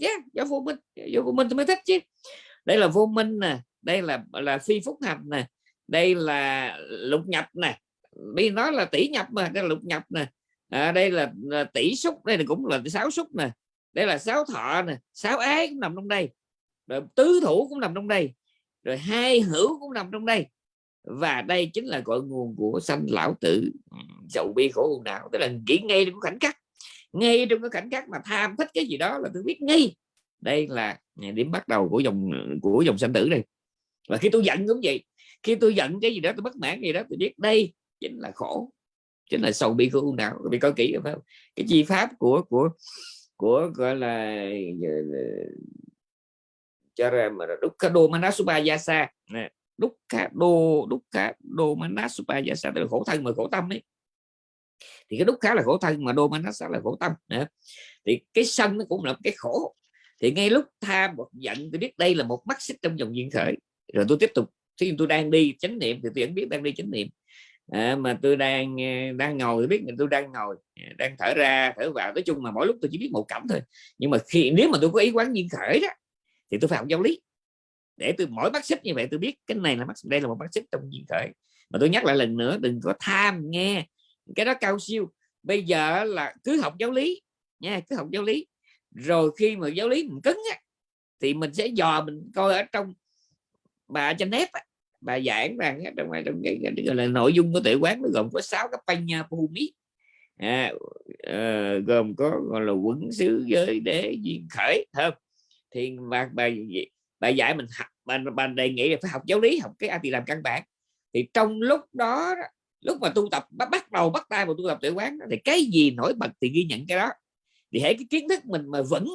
Yeah, do vô minh do vô minh tôi mới thích chứ. Đây là vô minh nè đây là là phi phúc hành nè đây là lục nhập nè. Bây nói là tỷ nhập mà đây là lục nhập nè. À, đây là, là tỷ xúc đây là cũng là sáu xúc nè. Đây là sáu thọ nè sáu ái cũng nằm trong đây rồi tứ thủ cũng nằm trong đây, rồi hai hữu cũng nằm trong đây. Và đây chính là cội nguồn của sanh lão tử ừ, sầu bi khổ hồn não tức là nghĩ ngay trong cái khoảnh khắc, ngay trong cái khoảnh khắc mà tham thích cái gì đó là tôi biết ngay. Đây là điểm bắt đầu của dòng của dòng sanh tử đây. Và khi tôi giận cũng vậy, khi tôi giận cái gì đó, tôi bất mãn gì đó, tôi biết đây chính là khổ, chính là sầu bi khổ ưu não bị coi kỹ, phải không? Cái chi pháp của của của, gọi là cho ra mà đúc ca đô manasupa yasa nè. Đúc ca đô đúc ca đô manasupa yasa tức là khổ thân mà khổ tâm ấy. Thì cái đúc khá là khổ thân mà đô manasa là khổ tâm. Nè. thì cái sân nó cũng là cái khổ. Thì ngay lúc tham một giận tôi biết đây là một mắt xích trong dòng duyên khởi. Rồi tôi tiếp tục khi tôi đang đi chánh niệm thì tôi vẫn biết đang đi chánh niệm. À, mà tôi đang đang ngồi biết là tôi đang ngồi đang thở ra thở vào. Nói chung mà mỗi lúc tôi chỉ biết một cảm thôi. Nhưng mà khi nếu mà tôi có ý quán duyên khởi đó thì tôi phải học giáo lý. Để tôi mỗi bác xích như vậy tôi biết cái này là bác đây là một bác xích trong duyên khởi mà tôi nhắc lại lần nữa đừng có tham nghe cái đó cao siêu. Bây giờ là cứ học giáo lý nha cứ học giáo lý. Rồi khi mà giáo lý mình cứng á, thì mình sẽ dò mình coi ở trong bà trên nếp á, bà giảng rằng trong trong cái, cái, gọi là nội dung của tuệ quán nó gồm có sáu cái panya bhumi à, uh, gồm có gọi là quẩn xứ giới đế duyên khởi không? Thì bà bà bà dạy mình học bà, bà đề nghị là phải học giáo lý học cái a làm căn bản. Thì trong lúc đó lúc mà tu tập bắt đầu bắt tay vào tu tập tuệ quán thì cái gì nổi bật thì ghi nhận cái đó. Thì hãy cái kiến thức mình mà vững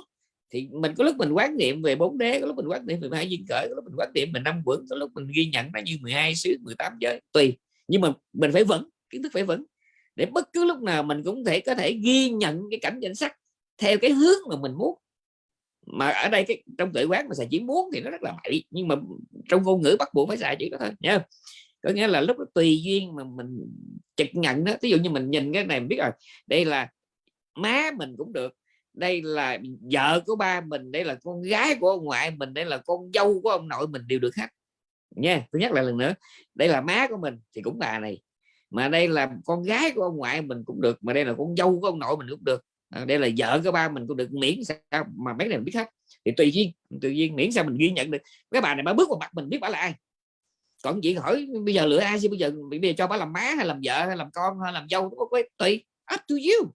thì mình có lúc mình quán niệm về bốn đế có lúc mình quán niệm về hai duyên cởi có lúc mình quán niệm về năm quẩn có lúc mình ghi nhận nó như 12 xứ 18 giới tùy. Nhưng mà mình phải vững kiến thức phải vững. Để bất cứ lúc nào mình cũng thể có thể ghi nhận cái cảnh danh sắc theo cái hướng mà mình muốn mà ở đây cái, trong tự quán mà xài chữ muốn thì nó rất là bậy nhưng mà trong ngôn ngữ bắt buộc phải xài chữ đó thôi nha có nghĩa là lúc đó tùy duyên mà mình trực nhận đó. Ví dụ như mình nhìn cái này mình biết rồi, đây là má mình cũng được, đây là vợ của ba mình, đây là con gái của ông ngoại mình, đây là con dâu của ông nội mình đều được hết. Nha tôi nhắc lại lần nữa, đây là má của mình thì cũng bà này, mà đây là con gái của ông ngoại mình cũng được, mà đây là con dâu của ông nội mình cũng được à, đây là vợ của ba mình cũng được miễn sao mà mấy này mình biết hết. Thì tùy duyên tùy duyên miễn sao mình ghi nhận được. Cái bà này bà bước vào mặt mình biết bà là ai. Còn chị hỏi bây giờ lựa ai chứ? Bây giờ bây giờ cho bà làm má hay làm vợ hay làm con hay làm dâu tùy. Up to you.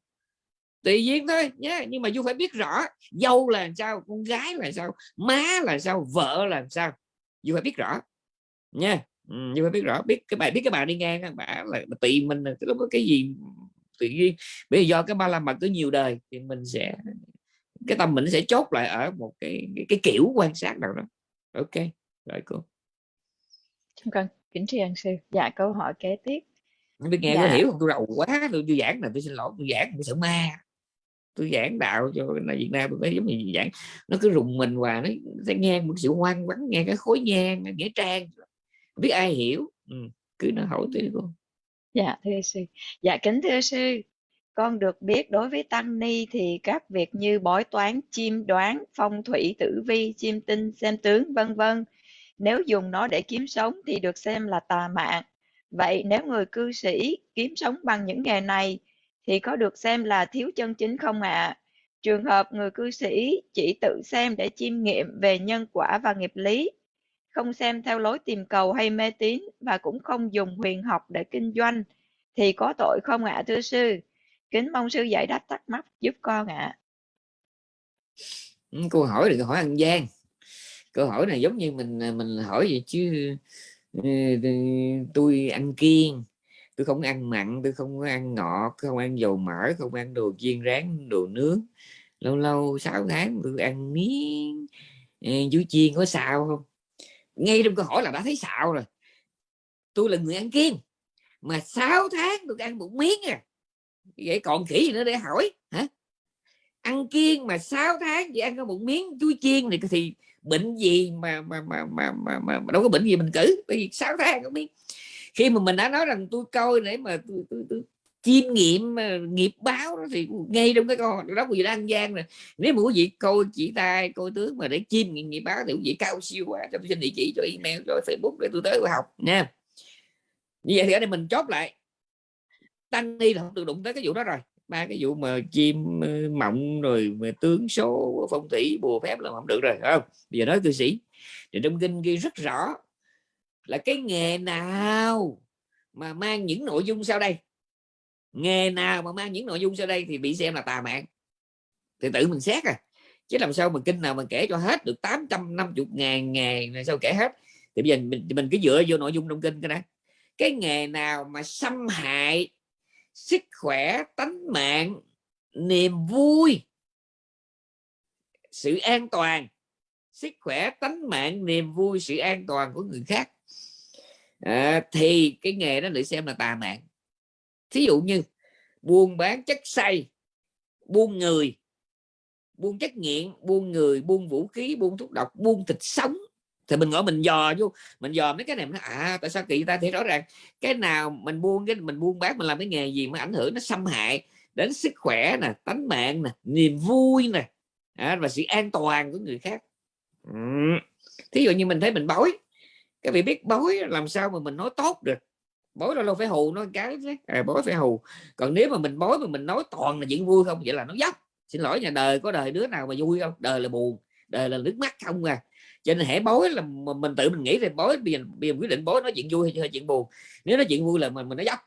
Tùy duyên thôi nhé nhưng mà du phải biết rõ dâu là sao con gái là sao má là sao vợ là sao. Du phải biết rõ nha ừ, du phải biết rõ. Biết cái bài biết cái bà đi ngang bà là tùy mình là có cái gì tự nhiên bây giờ do cái ba la mật có nhiều đời thì mình sẽ cái tâm mình sẽ chốt lại ở một cái cái, cái kiểu quan sát nào đó. Ok rồi cô. Chúng con kính tri ân sư. Dạ câu hỏi kế tiếp. Không biết nghe dạ. có hiểu không? Tôi rầu quá tôi, tôi giảng là tôi xin lỗi tôi giảng tôi sợ ma. Tôi giảng đạo cho là Việt Nam tôi giống như giảng. Nó cứ rùng mình và nó sẽ nghe một sự hoang vắng nghe cái khối nhang nghĩa trang. Biết ai hiểu. Ừ. cứ nó hỏi tôi cô dạ thưa sư dạ kính thưa sư con được biết đối với tăng ni thì các việc như bói toán chiêm đoán phong thủy tử vi chiêm tinh xem tướng vân vân nếu dùng nó để kiếm sống thì được xem là tà mạng vậy nếu người cư sĩ kiếm sống bằng những nghề này thì có được xem là thiếu chân chính không ạ? À? Trường hợp người cư sĩ chỉ tự xem để chiêm nghiệm về nhân quả và nghiệp lý, không xem theo lối tìm cầu hay mê tín và cũng không dùng huyền học để kinh doanh, thì có tội không ạ à, thưa sư? Kính mong sư giải đáp thắc mắc giúp con ạ. À. Câu hỏi đừng hỏi ăn gian. Câu hỏi này giống như mình à, mình hỏi vậy chứ ừ, tôi ăn kiêng tôi không ăn mặn tôi không ăn ngọt không ăn dầu mỡ không ăn đồ chiên rán đồ nướng lâu lâu 6 tháng tôi ăn miếng ừ, chú chiên có sao không ngay trong câu hỏi là đã thấy xạo rồi. Tôi là người ăn kiêng mà 6 tháng tôi ăn một miếng à. Vậy còn khỉ gì nữa để hỏi hả? Ăn kiêng mà 6 tháng chỉ ăn có một miếng chuối chiên thì thì bệnh gì mà mà mà mà mà, mà, mà đâu có bệnh gì mình cử bởi vì 6 tháng có miếng. Khi mà mình đã nói rằng tôi coi để mà tôi, tôi, tôi chiêm nghiệm ờ, nghiệp báo đó thì ngay trong cái con đó quý vị đang gian rồi. Nếu mà quý vị coi chỉ tay coi tướng mà để chiêm nghiệm nghiệp báo thì quý vị cao siêu quá, cho tôi xin địa chỉ, cho email, cho facebook để tôi tới học, nha. Như vậy thì ở đây mình chốt lại. Tăng ni là không được đụng tới cái vụ đó rồi. Ba cái vụ mà chim ờ, mộng rồi mà tướng số phong thủy, bùa phép là không được rồi không? Bây giờ nói cư sĩ. Thì trong kinh ghi rất rõ là cái nghề nào mà mang những nội dung sau đây? Nghề nào mà mang những nội dung sau đây thì bị xem là tà mạng. Thì tự mình xét à. Chứ làm sao mà kinh nào mà kể cho hết được 850 ngàn nghề này sao kể hết. Thì bây giờ mình, mình cứ dựa vô nội dung trong kinh cái đó cái nghề nào mà xâm hại sức khỏe tánh mạng niềm vui sự an toàn sức khỏe tánh mạng niềm vui sự an toàn của người khác? À, thì cái nghề đó được xem là tà mạng thí dụ như buôn bán chất say buôn người buôn chất nghiện buôn người buôn vũ khí buôn thuốc độc buôn thịt sống. Thì mình ngồi mình dò vô mình dò mấy cái này nó à tại sao kỳ ta? Thấy rõ ràng cái nào mình buôn cái mình buôn bán mình làm cái nghề gì mà ảnh hưởng nó xâm hại đến sức khỏe nè tánh mạng nè niềm vui nè à, và sự an toàn của người khác. Ừ. thí dụ như mình thấy mình bói cái vị biết bói làm sao mà mình nói tốt được? Bói đâu phải hù nó cái chứ à, bói phải hù. Còn nếu mà mình bói mà mình nói toàn là chuyện vui không vậy là nó dốc. Xin lỗi nhà đời có đời đứa nào mà vui không? Đời là buồn đời là nước mắt không à. Cho nên hãy bói là mình tự mình nghĩ thì bói bây giờ, bây giờ quyết định bói nói chuyện vui hay chuyện buồn. Nếu nói chuyện vui là mình mình nói dốc.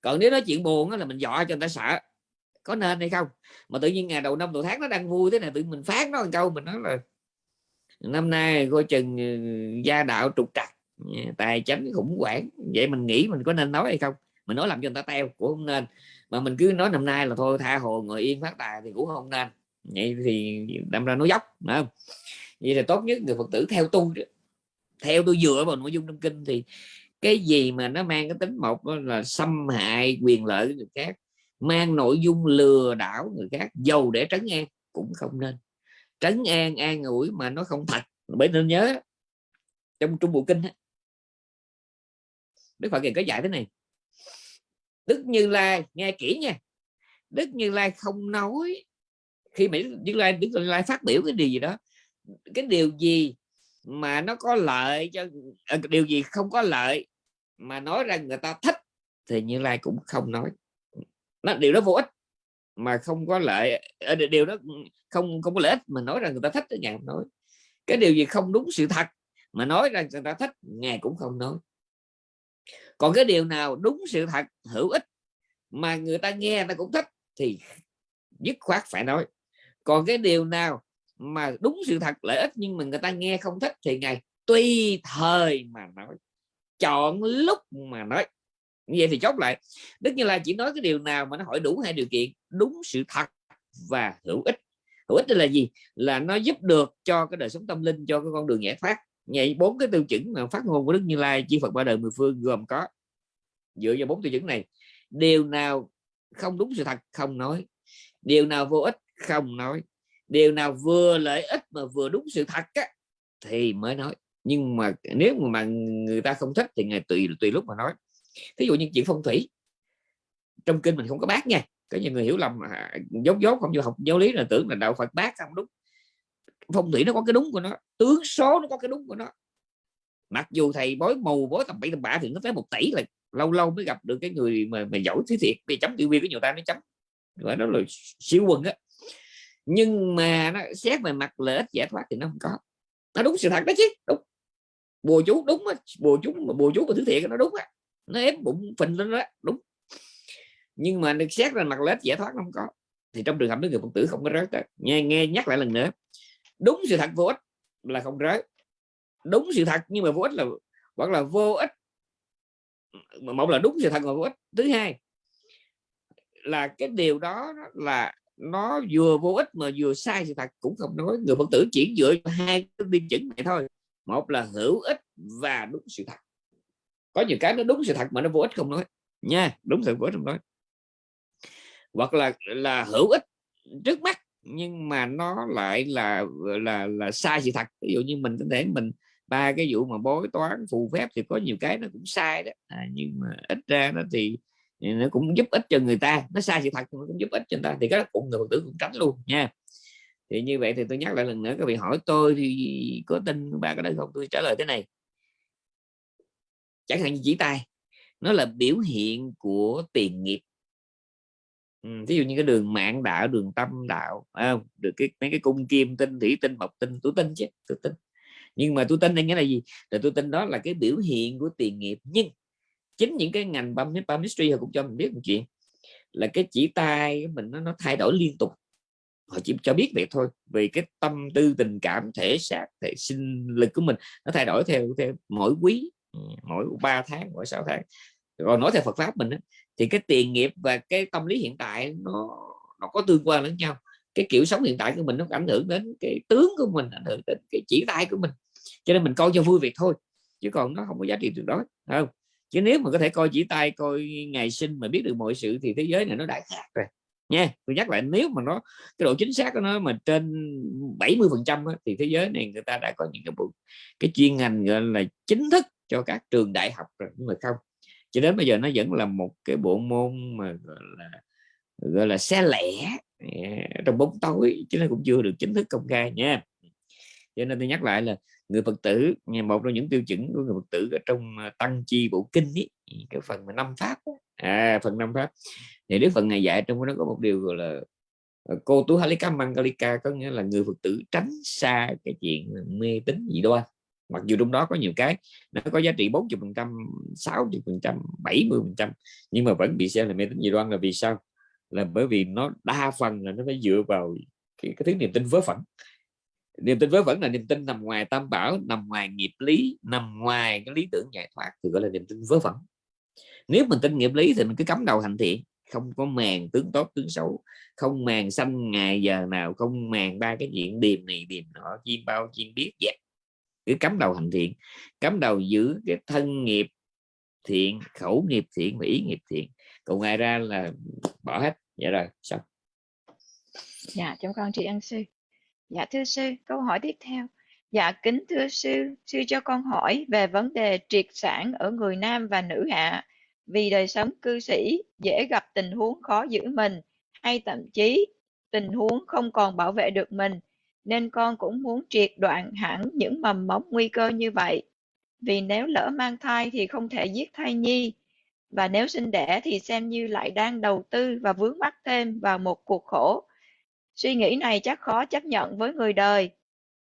Còn nếu nói chuyện buồn là mình dọa cho người ta sợ có nên hay không? Mà tự nhiên ngày đầu năm đầu tháng nó đang vui thế này tự mình phát nó một câu mình nói là năm nay coi chừng ừ, gia đạo trục trặc Dạ, tài chánh khủng hoảng. Vậy mình nghĩ mình có nên nói hay không? Mình nói làm cho người ta teo cũng không nên. Mà mình cứ nói năm nay là thôi, tha hồ ngồi yên phát tài thì cũng không nên. Vậy thì đâm ra nó dốc, phải không? Vậy là tốt nhất người phật tử theo tu theo tôi dựa vào nội dung trong kinh thì cái gì mà nó mang cái tính một là xâm hại quyền lợi của người khác, mang nội dung lừa đảo người khác giàu để trấn an cũng không nên. Trấn an an ủi mà nó không thật. Bởi nên nhớ, trong trung bộ kinh đức phật có dạy thế này. Đức như lai, nghe kỹ nha. Đức như lai không nói. Khi mà Đức Lai, Đức Như Lai phát biểu cái điều gì đó, cái điều gì mà nó có lợi cho ờ, điều gì không có lợi mà nói ra người ta thích thì Như Lai cũng không nói. Nó, điều đó vô ích mà không có lợi ờ, điều đó không không có lợi ích mà nói rằng người ta thích thì ngài không nói. Cái điều gì không đúng sự thật mà nói rằng người ta thích, ngài cũng không nói còn cái điều nào đúng sự thật, hữu ích mà người ta nghe ta cũng thích thì dứt khoát phải nói. Còn cái điều nào mà đúng sự thật, lợi ích nhưng mà người ta nghe không thích thì ngài tùy thời mà nói, chọn lúc mà nói. Như vậy thì chốt lại, đức như là chỉ nói cái điều nào mà nó hỏi đủ hai điều kiện, đúng sự thật và hữu ích. Hữu ích là gì? Là nó giúp được cho cái đời sống tâm linh, cho cái con đường giải thoát vậy bốn cái tiêu chuẩn mà phát ngôn của đức như lai chư phật ba đời mười phương gồm có dựa vào bốn tiêu chuẩn này điều nào không đúng sự thật không nói điều nào vô ích không nói điều nào vừa lợi ích mà vừa đúng sự thật á, thì mới nói. Nhưng mà nếu mà người ta không thích thì ngày tùy tùy lúc mà nói. Thí dụ như chuyện phong thủy trong kinh mình không có bác nha có nhiều người hiểu lầm à, dốt dốt không vô học giáo lý là tưởng là đạo Phật bác không đúng phong thủy nó có cái đúng của nó tướng số nó có cái đúng của nó. Mặc dù thầy bói mù bói tầm bậy tầm bạ thì nó tới một tỷ là lâu lâu mới gặp được cái người mà, mà giỏi thế thiệt vì chấm tiêu viên của nhiều ta nó chấm. Gọi nó là siêu quần á. Nhưng mà nó xét về mặt lợi ích giải thoát thì nó không có. Nó đúng sự thật đó chứ đúng. Bùa chú đúng á bùa chú mà bùa chú của thứ thiện nó đúng á. Nó ép bụng phình lên đó đúng. Nhưng mà được xét ra mặt lợi ích giải thoát nó không có. Thì trong trường hợp đó người phật tử không có rớt đó. nghe nghe nhắc lại lần nữa đúng sự thật vô ích là không rớt đúng sự thật nhưng mà vô ích là hoặc là vô ích. Một là đúng sự thật mà vô ích. Thứ hai là cái điều đó là nó vừa vô ích mà vừa sai sự thật cũng không nói. Người phật tử chỉ dựa hai cái tiêu chuẩn này thôi. Một là hữu ích và đúng sự thật. Có nhiều cái nó đúng sự thật mà nó vô ích không nói. Nha, đúng sự vô ích không nói. Hoặc là là hữu ích trước mắt nhưng mà nó lại là là là sai sự thật. Ví dụ như mình có thể mình ba cái vụ mà bói toán phù phép thì có nhiều cái nó cũng sai đó. À, nhưng mà ít ra nó thì ừ, nó cũng giúp ích cho người ta. Nó sai sự thật nó cũng giúp ích cho người ta. Thì các đó cũng người tử cũng tránh luôn nha. Thì như vậy thì tôi nhắc lại lần nữa các vị hỏi tôi thì có tin ba cái đó không? Tôi trả lời thế này. Chẳng hạn như chỉ tay nó là biểu hiện của tiền nghiệp ví dụ như cái đường mạng đạo đường tâm đạo à, được cái mấy cái cung kim tinh thủy tinh mộc tinh tôi tin chứ tôi tin nhưng mà tôi tin đây nghĩa là gì? Là tôi tin đó là cái biểu hiện của tiền nghiệp. Nhưng chính những cái ngành băm chemistry họ cũng cho mình biết một chuyện là cái chỉ tay mình nó, nó thay đổi liên tục. Họ chỉ cho biết vậy thôi vì cái tâm tư tình cảm thể xác thể sinh lực của mình nó thay đổi theo theo mỗi quý mỗi 3 tháng mỗi 6 tháng rồi nói theo Phật pháp mình đó, thì cái tiền nghiệp và cái tâm lý hiện tại nó nó có tương quan lẫn nhau. Cái kiểu sống hiện tại của mình nó ảnh hưởng đến cái tướng của mình ảnh hưởng đến cái chỉ tay của mình. Cho nên mình coi cho vui việc thôi chứ còn nó không có giá trị tuyệt đối không? Chứ nếu mà có thể coi chỉ tay coi ngày sinh mà biết được mọi sự thì thế giới này nó đã khác rồi nha. Tôi nhắc lại nếu mà nó cái độ chính xác của nó mà trên 70 phần trăm thì thế giới này người ta đã có những cái bộ cái chuyên ngành gọi là chính thức cho các trường đại học rồi nhưng mà không cho đến bây giờ nó vẫn là một cái bộ môn mà gọi là gọi là xe lẻ à, trong bóng tối chứ nó cũng chưa được chính thức công khai nha. Cho nên tôi nhắc lại là người phật tử một trong những tiêu chuẩn của người phật tử ở trong à, tăng chi bộ kinh ý, cái phần mà năm pháp à phần năm pháp. Thì đức phần này dạy trong đó có một điều gọi là à, cô tú halika mangalika có nghĩa là người phật tử tránh xa cái chuyện mê tín dị đoan mặc dù trong đó có nhiều cái nó có giá trị 40 phần trăm 60 phần trăm 70 phần trăm nhưng mà vẫn bị xem là mê tín dị đoan là vì sao? Là bởi vì nó đa phần là nó phải dựa vào cái, cái thứ niềm tin vớ vẩn. Niềm tin vớ vẩn là niềm tin nằm ngoài tam bảo nằm ngoài nghiệp lý nằm ngoài cái lý tưởng giải thoát thì gọi là niềm tin vớ vẩn. Nếu mình tin nghiệp lý thì mình cứ cắm đầu hành thiện không có màng tướng tốt tướng xấu không màng xanh ngày giờ nào không màng ba cái chuyện điềm này điềm nọ chim bao chim biết dẹp cứ cắm đầu hành thiện, cắm đầu giữ cái thân nghiệp thiện, khẩu nghiệp thiện và ý nghiệp thiện. Còn ngoài ra là bỏ hết. Vậy rồi, xong. Dạ chúng con chị ăn sư. Dạ thưa sư, câu hỏi tiếp theo. Dạ kính thưa sư sư cho con hỏi về vấn đề triệt sản ở người nam và nữ hạ. Vì đời sống cư sĩ dễ gặp tình huống khó giữ mình, hay thậm chí tình huống không còn bảo vệ được mình nên con cũng muốn triệt đoạn hẳn những mầm mống nguy cơ như vậy. Vì nếu lỡ mang thai thì không thể giết thai nhi, và nếu sinh đẻ thì xem như lại đang đầu tư và vướng mắc thêm vào một cuộc khổ. Suy nghĩ này chắc khó chấp nhận với người đời.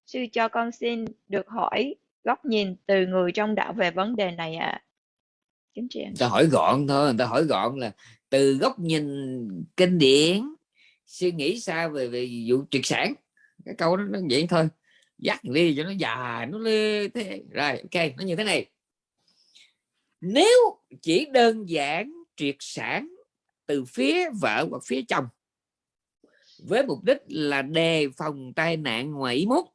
Sư cho con xin được hỏi góc nhìn từ người trong đạo về vấn đề này ạ. À. kính chị ta hỏi gọn thôi, người ta hỏi gọn là từ góc nhìn kinh điển, suy nghĩ sao về về vụ triệt sản? Cái câu đó nó vậy thôi. Dắt đi cho nó dài, nó lê thế. Rồi, ok, nó như thế này. Nếu chỉ đơn giản triệt sản từ phía vợ hoặc phía chồng, với mục đích là đề phòng tai nạn ngoài ý muốn,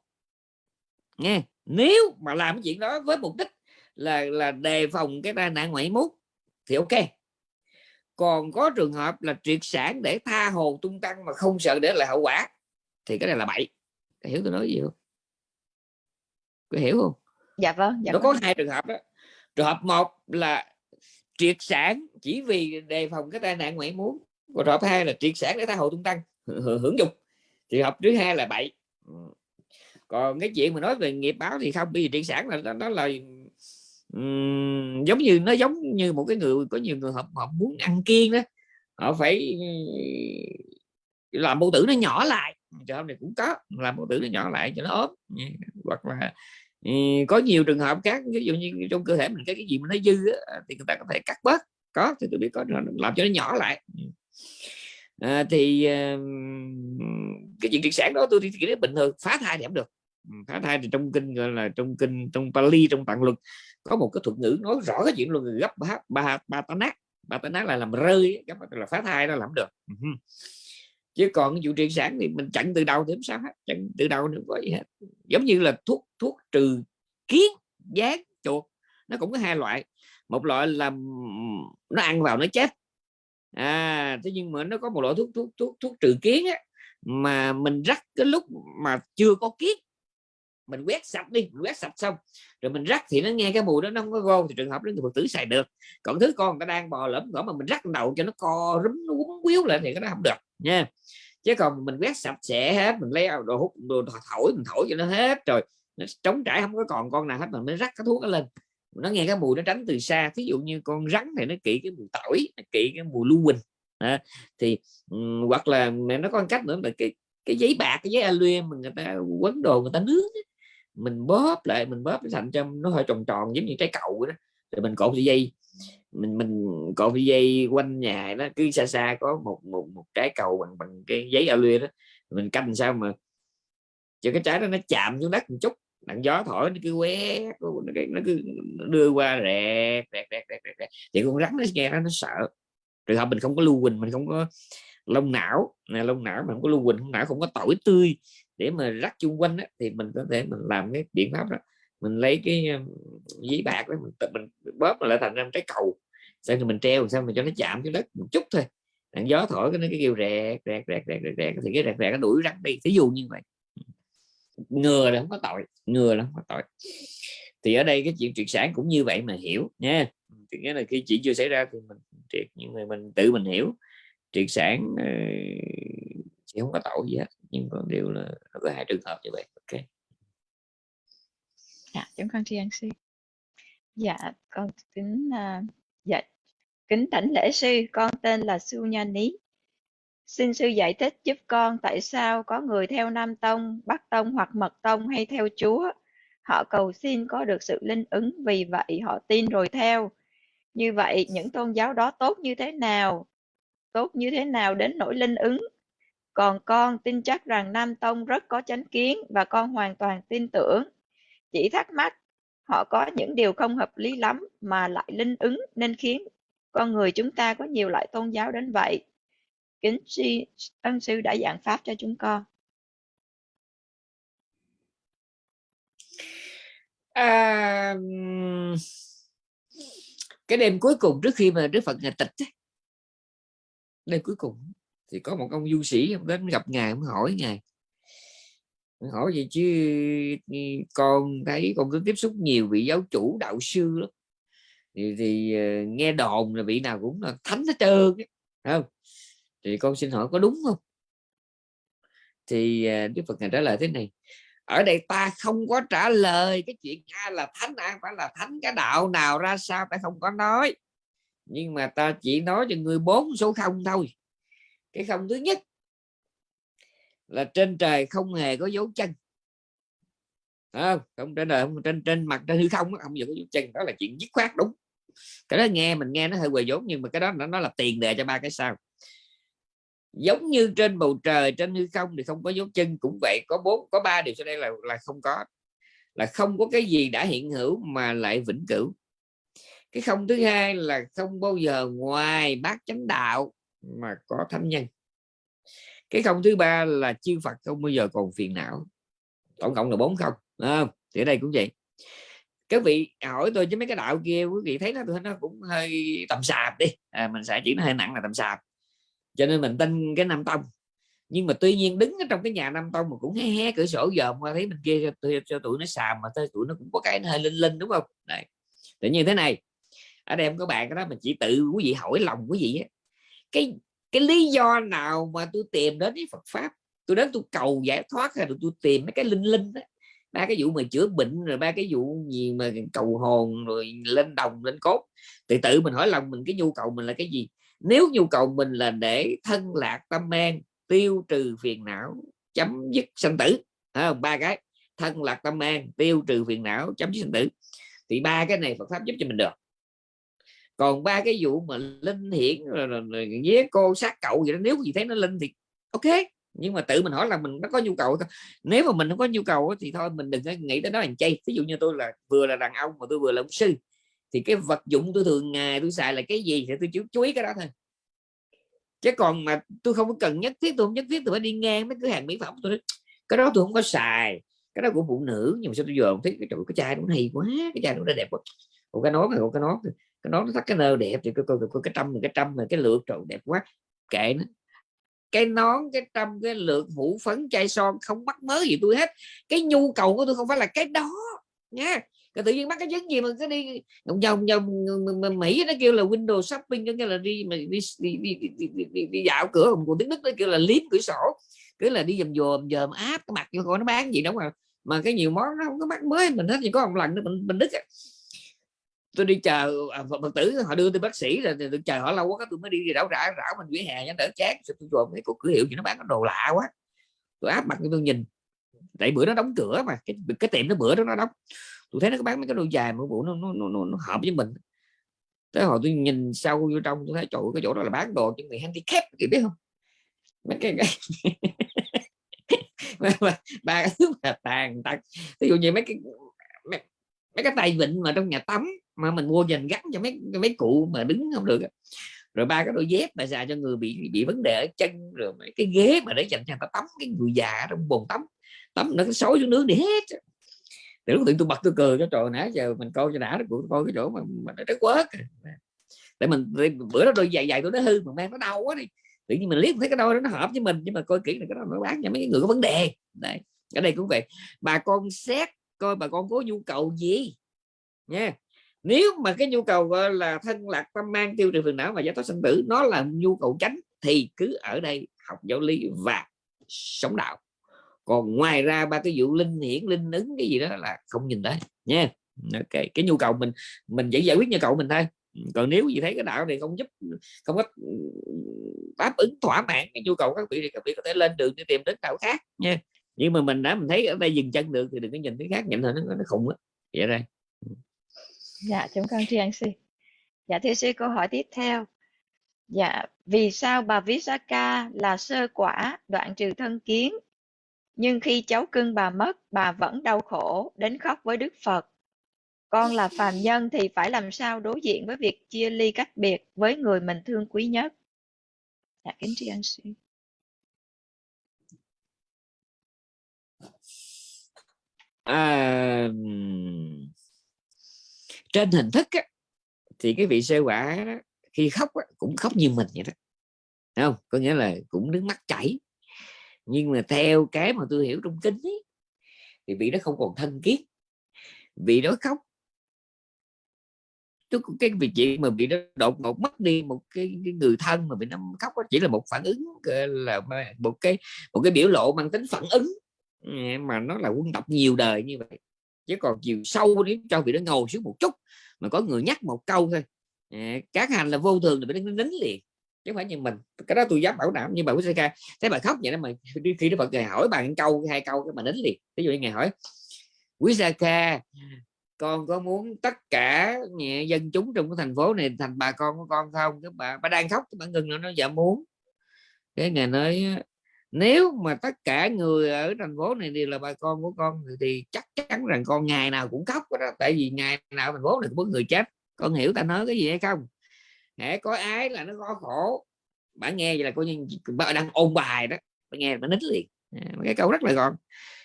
nghe. Nếu mà làm cái chuyện đó với mục đích là là đề phòng cái tai nạn ngoại mút thì ok. Còn có trường hợp là triệt sản để tha hồ tung tăng mà không sợ để lại hậu quả, thì cái này là bậy hiểu tôi nói gì không có hiểu không? Dạ vâng dạ nó vâng. có hai trường hợp đó trường hợp một là triệt sản chỉ vì đề phòng cái tai nạn ngoại muốn còn trường hợp hai là triệt sản để tha hồ tung tăng hưởng dục. Trường hợp thứ hai là bậy. Còn cái chuyện mà nói về nghiệp báo thì không bởi vì triệt sản là đó là um, giống như nó giống như một cái người có nhiều người họ, họ muốn ăn kiêng đó. Họ phải làm mô tử nó nhỏ lại trường hợp này cũng có làm một tử nó nhỏ lại cho nó ốm. Hoặc là ừ, có nhiều trường hợp khác ví dụ như trong cơ thể mình cái cái gì mà nó dư á, à, thì người ta có thể cắt bớt. Có thì tôi biết có làm cho nó nhỏ lại. Ừ. À, thì ờ, cái chuyện triệt sản đó tôi thì nghĩ bình thường phá thai thì không được. Ừ, phá thai thì trong kinh gọi là trong kinh trong Pali trong tạng luật có một cái thuật ngữ nói rõ cái chuyện luôn gấp ba ba ba tá nát ba tá nát là làm rơi gấp là phá thai đó làm được chứ còn vụ triệt sản thì mình chặn từ đầu thì không sao hết chặn từ đầu nữa có gì hết. Giống như là thuốc thuốc trừ kiến gián chuột nó cũng có hai loại. Một loại là nó ăn vào nó chết. À thế nhưng mà nó có một loại thuốc thuốc thuốc thuốc trừ kiến á, mà mình rắc cái lúc mà chưa có kiến mình quét sạch đi mình quét sạch xong. Rồi mình rắc thì nó nghe cái mùi đó nó không có gôn thì trường hợp đó thì phật tử xài được. Còn thứ con người ta đang bò lẫm ngõ mà mình rắc đầu cho nó co rúm nó quấn quýu lại thì cái đó không được nha. Chứ còn mình quét sạch sẽ hết mình lấy đồ hút đồ thổi mình thổi cho nó hết rồi nó trống trải không có còn con nào hết mà mới rắc cái thuốc nó lên. Nó nghe cái mùi nó tránh từ xa thí dụ như con rắn thì nó kỵ cái mùi tỏi nó kỵ cái mùi lưu huỳnh à, thì um, hoặc là nó có một cách nữa là cái cái giấy bạc cái giấy aluem mà người ta quấn đồ người ta nướng mình bóp lại, mình bóp thành cho nó hơi tròn tròn giống như trái vậy đó. Rồi mình cột dây, mình mình cột dây quanh nhà nó cứ xa xa có một một một trái cầu bằng bằng cái giấy alu đó. Mình canh sao mà cho cái trái đó nó chạm xuống đất một chút, đặng gió thổi nó cứ quét, nó cứ đưa qua rẹt rẹt rẹt rẹt rẹt thì con rắn nó nghe nó nó sợ. Trường hợp mình không có lưu huỳnh, mình không có lông não. Này lông não mà không có lưu huỳnh não không có tỏi tươi để mà rắc chung quanh đó, thì mình có thể mình làm cái biện pháp đó. Mình lấy cái ờ, giấy bạc đó mình, mình bóp lại thành ra trái cầu. Sau rồi mình treo sao mình cho nó chạm cái đất một chút thôi. Đạn gió thổi cái nó cái kêu rẹt rẹt rẹt rẹt rẹt rẹt. Thì cái rẹt rẹt nó đuổi rắn đi. Thí dụ như vậy. Ngừa là không có tội ngừa là không có tội. Thì ở đây cái chuyện triệt sản cũng như vậy mà hiểu nha. Thì nghĩa là khi chuyện chưa xảy ra thì mình triệt những người mình tự mình hiểu. Triệt sản ờ, thì không có tội gì hết nhưng còn điều là nó có hai trường hợp như vậy ok. Dạ chúng con tri ân sư dạ con kính uh, dạ kính thỉnh lễ sư con tên là Su Nha Ní. Xin sư giải thích giúp con tại sao có người theo Nam Tông, Bắc Tông hoặc Mật Tông hay theo Chúa. Họ cầu xin có được sự linh ứng vì vậy họ tin rồi theo. Như vậy những tôn giáo đó tốt như thế nào? Tốt như thế nào đến nỗi linh ứng? Còn con tin chắc rằng Nam Tông rất có chánh kiến và con hoàn toàn tin tưởng. Chỉ thắc mắc, họ có những điều không hợp lý lắm mà lại linh ứng nên khiến con người chúng ta có nhiều loại tôn giáo đến vậy. Kính si, ân sư đã giảng pháp cho chúng con. À, cái đêm cuối cùng trước khi mà Đức Phật ngài tịch đêm cuối cùng thì có một ông du sĩ ông đến gặp ngài ông hỏi ngài. Hỏi gì chứ ừ, con thấy con cứ tiếp xúc nhiều vị giáo chủ đạo sư lắm. Thì, thì uh, nghe đồn là vị nào cũng là thánh hết trơn không? Thì con xin hỏi có đúng không? Thì ờ, đức phật ngài trả lời thế này. Ở đây ta không có trả lời cái chuyện ai là thánh ai phải là thánh cái đạo nào ra sao ta không có nói. Nhưng mà ta chỉ nói cho người bốn số không thôi cái không thứ nhất là trên trời không hề có dấu chân. Không? Không trên đời không trên trên mặt trên hư không không giờ có dấu chân. Đó là chuyện dứt khoát đúng. Cái đó nghe mình nghe nó hơi quầy vốn nhưng mà cái đó nó, nó là tiền đề cho ba cái sao giống như trên bầu trời trên hư không thì không có dấu chân cũng vậy. Có bốn có ba điều sau đây là là không có. Là không có cái gì đã hiện hữu mà lại vĩnh cửu. Cái không thứ hai là không bao giờ ngoài bát chánh đạo mà có thánh nhân. Cái không thứ ba là chư Phật không bao giờ còn phiền não. Tổng cộng là bốn không? À, thì ở đây cũng vậy. Các vị hỏi tôi chứ mấy cái đạo kia quý vị thấy nó tôi nó cũng hơi tầm sạp đi. À, mình sẽ chỉ nó hơi nặng là tầm sạp. Cho nên mình tin cái nam tông. Nhưng mà tuy nhiên đứng ở trong cái nhà nam tông mà cũng hé hé cửa sổ dòm qua thấy mình kia cho, cho tụi nó xàm mà tới tụi nó cũng có cái nó hơi linh linh đúng không? Này tự nhiên thế này ở đây không có bạn cái đó mình chỉ tự quý vị hỏi lòng quý vị ấy cái cái lý do nào mà tôi tìm đến với Phật pháp? Tôi đến tôi cầu giải thoát hay là tôi tìm mấy cái linh linh đó ba cái vụ mà chữa bệnh rồi ba cái vụ gì mà cầu hồn rồi lên đồng lên cốt. Thì tự mình hỏi lòng mình cái nhu cầu mình là cái gì? Nếu nhu cầu mình là để thân lạc tâm an tiêu trừ phiền não chấm dứt sanh tử. À, ba cái. Thân lạc tâm an tiêu trừ phiền não chấm dứt sanh tử. Thì ba cái này Phật pháp giúp cho mình được còn ba cái vụ mà linh hiển rồi, rồi, rồi cô sát cậu gì đó nếu gì thấy nó linh thì ok. Nhưng mà tự mình hỏi là mình nó có nhu cầu thôi nếu mà mình không có nhu cầu thì thôi mình đừng nghĩ tới đó hàng chay. Ví dụ như tôi là vừa là đàn ông mà tôi vừa là ông sư thì cái vật dụng tôi thường ngày tôi xài là cái gì thì tôi chú, chú ý cái đó thôi. Chứ còn mà tôi không có cần nhất thiết tôi không nhất thiết tôi phải đi ngang mấy cửa hàng mỹ phẩm tôi nói, cái đó tôi không có xài cái đó của phụ nữ. Nhưng mà sao tôi giờ thấy cái, cái chai nó hay quá cái chai nó đẹp quá. Một cái nón này một cái nón cái nón nó thắt cái nơ đẹp thì coi coi cái trăm cái trăm mà cái lượt trời đẹp quá. Kệ nó. Cái nón cái trăm cái lượt hũ phấn chai son không mắc mớ gì tôi hết. Cái nhu cầu của tôi không phải là cái đó nha. Cái tự nhiên mắc cái vấn gì mà cứ đi vòng vòng mỹ nó kêu là window shopping có nghĩa là đi mà đi đi, đi, đi, đi, đi, đi, đi dạo cửa của tiếng đức nó kêu là liếm cửa sổ. Cứ là đi dầm dòm dòm áp cái mặt vô coi nó bán gì đâu mà mà cái nhiều món nó không có mắc mới mình hết chỉ có một lần nữa mình mình đức tôi đi chờ à, phật tử họ đưa tôi bác sĩ là tôi chờ họ lâu quá tôi mới đi đảo rã rảo mình vỉa hè cho đỡ chát tôi rồi mấy cái cửa hiệu gì nó bán cái đồ lạ quá. Tôi áp mặt tôi nhìn. Tại bữa nó đóng cửa mà cái cái tiệm nó bữa đó nó đóng. Tôi thấy nó bán mấy cái đồ dài mà bộ nó, nó, nó, nó, hợp với mình. Tới hồi tôi nhìn sâu vô trong tôi thấy chỗ cái chỗ đó là bán đồ cho người handicap thì biết không? Mấy cái, cái... ba cái thứ mà tàn tật. Ví dụ như mấy cái mấy, cái tay vịn mà trong nhà tắm mà mình mua dành gắn cho mấy mấy cụ mà đứng không được rồi ba cái đôi dép mà xài cho người bị bị vấn đề ở chân rồi mấy cái ghế mà để dành cho người ta tắm cái người già trong bồn tắm tắm nó xối xuống nước đi hết từ lúc tôi bật tôi cười cho trò nãy giờ mình coi cho đã nó coi cái chỗ mà, mà nó rất quá để mình bữa đó đôi giày giày tôi nó hư mà mang nó đau quá đi. Tự nhiên mình liếc thấy cái đôi đó nó hợp với mình nhưng mà coi kỹ là cái đó nó bán cho mấy người có vấn đề. Đây ở đây cũng vậy. Bà con xét coi bà con có nhu cầu gì. Nha. Nếu mà cái nhu cầu, gọi là, thân lạc tâm mang tiêu trừ phiền não và giải thoát sinh tử, nó là nhu cầu tránh thì cứ ở đây học giáo lý và sống đạo. Còn ngoài ra ba cái vụ linh hiển, linh ứng, cái gì đó là không nhìn thấy nha. Ok, cái nhu cầu mình mình chỉ giải quyết nhu cầu mình thôi. Còn nếu gì thấy cái đạo này không giúp, không có đáp ứng thỏa mãn cái nhu cầu các vị thì các vị có thể lên đường đi tìm đến đạo khác. Nha nhưng mà mình đã mình thấy ở đây dừng chân được thì đừng có nhìn cái khác nhìn thôi nó, nó khùng á. Vậy đây dạ chúng con tri ân sư dạ thưa sư câu hỏi tiếp theo. Dạ vì sao bà Visaka là sơ quả đoạn trừ thân kiến? Nhưng khi cháu cưng bà mất bà vẫn đau khổ đến khóc với Đức Phật. Con là phàm nhân thì phải làm sao đối diện với việc chia ly cách biệt với người mình thương quý nhất? Dạ kính tri ân sư. À, trên hình thức á, thì cái vị sơ quả đó, khi khóc á, cũng khóc như mình vậy đó. Không? Có nghĩa là cũng nước mắt chảy. Nhưng mà theo cái mà tôi hiểu trong kính ấy, thì vị đó không còn thân kiết vị đó khóc. Trước cái việc chuyện mà bị nó đột ngột mất đi một cái, cái người thân mà bị nó khóc đó chỉ là một phản ứng là một cái một cái biểu lộ mang tính phản ứng mà nó là quân tập nhiều đời như vậy, chứ còn chiều sâu nếu cho vị nó ngồi xuống một chút, mà có người nhắc một câu thôi. À, các hành là vô thường thì phải đánh liền, chứ không phải như mình. Cái đó tôi dám bảo đảm, nhưng bà quý ca thấy bà khóc vậy đó, mà khi nó phật ngài hỏi bà câu, hai câu cái mà đánh liền. Ví dụ như ngài hỏi quý sa ca, con có muốn tất cả nhà dân chúng trong cái thành phố này thành bà con của con không? Cái bà bà đang khóc, cái bà ngừng nó nó dạ muốn. Cái ngày nói nếu mà tất cả người ở thành phố này đều là bà con của con thì, thì chắc chắn rằng con ngày nào cũng khóc đó tại vì ngày nào thành phố này cũng có người chết. Con hiểu ta nói cái gì hay không? Hễ có ái là nó có khổ. Bạn nghe vậy là coi như bà đang ôn bài đó. Bà nghe bà nít liền. À, cái câu rất là gọn.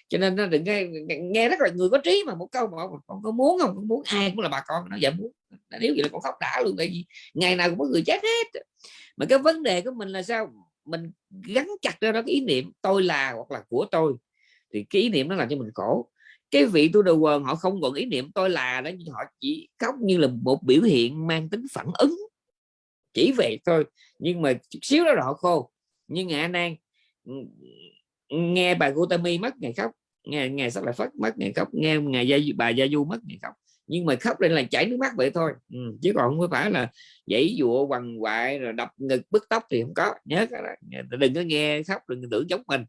Cho nên nó đừng nghe, nghe rất là người có trí mà một câu mà con có muốn không? Con muốn ai cũng là bà con nó dạ muốn. Nếu vậy là con khóc đã luôn tại vì ngày nào cũng có người chết hết. Mà cái vấn đề của mình là sao? Mình gắn chặt ra đó cái ý niệm tôi là hoặc là của tôi. Thì cái ý niệm nó làm cho mình khổ. Cái vị tu đầu quần họ không còn ý niệm tôi là đó nhưng họ chỉ khóc như là một biểu hiện mang tính phản ứng. Chỉ vậy thôi nhưng mà chút xíu đó là họ khô. Nhưng ngày anh nan ừ, nghe bà Gutami mất ngày khóc nghe ngày sắc lại phất mất ngày khóc nghe ngày gia, bà gia du mất ngày khóc nhưng mà khóc lên là chảy nước mắt vậy thôi. Ừ, chứ còn không phải là dãy dụa quằn quại rồi đập ngực bứt tóc thì không có. Nhớ cái đó. đừng có nghe khóc đừng tưởng giống mình.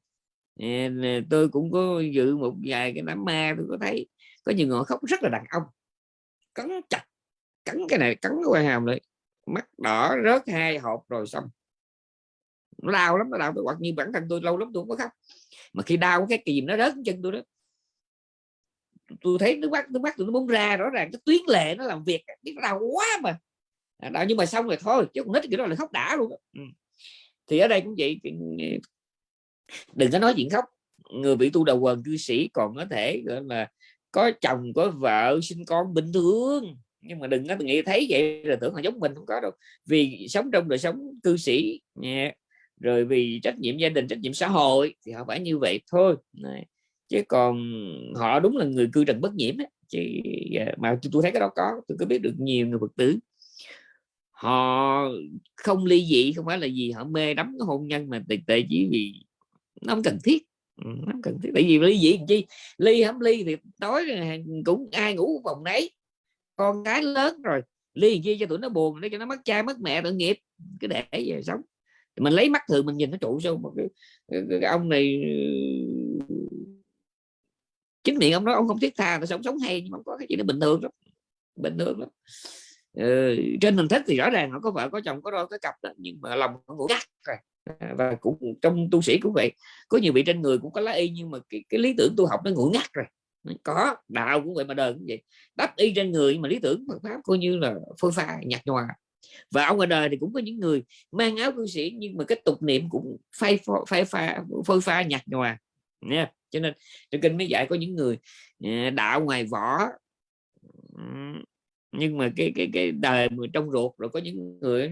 Tôi cũng có dự một vài cái đám ma tôi có thấy. Có nhiều người khóc rất là đàn ông. Cắn chặt cắn cái này cắn cái quai hàm lại. Mắt đỏ rớt hai hộp rồi xong. Nó đau lắm nó đau. Tôi hoặc như bản thân tôi lâu lắm tôi không có khóc. Mà khi đau cái kìm nó rớt chân tôi đó tôi thấy nước mắt nước mắt tôi nó muốn ra, rõ ràng cái tuyến lệ nó làm việc biết đau quá mà à, đau nhưng mà xong rồi thôi, chứ còn nít kiểu đó là khóc đã luôn. Ừ. thì ở đây cũng vậy đừng có nói chuyện khóc người bị tu đầu quần cư sĩ còn có thể, gọi là, có chồng, có vợ, sinh con bình thường nhưng mà đừng có nghĩ thấy vậy là tưởng là giống mình, không có đâu vì sống trong đời sống cư sĩ nha rồi vì trách nhiệm gia đình, trách nhiệm xã hội thì họ phải như vậy thôi này chứ còn họ đúng là người cư trần bất nhiễm ấy. chứ à, mà tôi thấy cái đó có tôi có biết được nhiều người phật tử. Họ không ly dị không phải là gì họ mê đắm cái hôn nhân mà tệ tệ chỉ vì nó không cần thiết. Ừ, nó không cần thiết. Tại vì ly dị chi? Ly không ly thì tối cũng ai ngủ phòng nấy. Con cái lớn rồi ly chi cho tụi nó buồn để cho nó mất cha mất mẹ tội nghiệp. Cứ để về sống. Mình lấy mắt thường mình nhìn nó trụ sao một cái, cái, cái ông này chính miệng ông nói ông không thiết tha nó sống sống hay nhưng mà có cái gì nó bình thường lắm bình thường lắm. Ừ, trên hình thức thì rõ ràng họ có vợ có chồng có đôi có cặp đó, nhưng mà lòng nó ngủ ngắt rồi. À, và cũng trong tu sĩ cũng vậy. Có nhiều vị trên người cũng có lá y nhưng mà cái, cái lý tưởng tu học nó ngủ ngắt rồi. Có đạo cũng vậy mà đời cũng vậy. Đắp y trên người mà lý tưởng Phật pháp coi như là phôi pha nhạt nhòa. Và ông ở đời thì cũng có những người mang áo cư sĩ nhưng mà cái tục niệm cũng phai phai pha phôi pha nhạt nhòa. Nha cho nên trong kinh mới dạy có những người à, đạo ngoài võ nhưng mà cái cái cái đời mà trong ruột, rồi có những người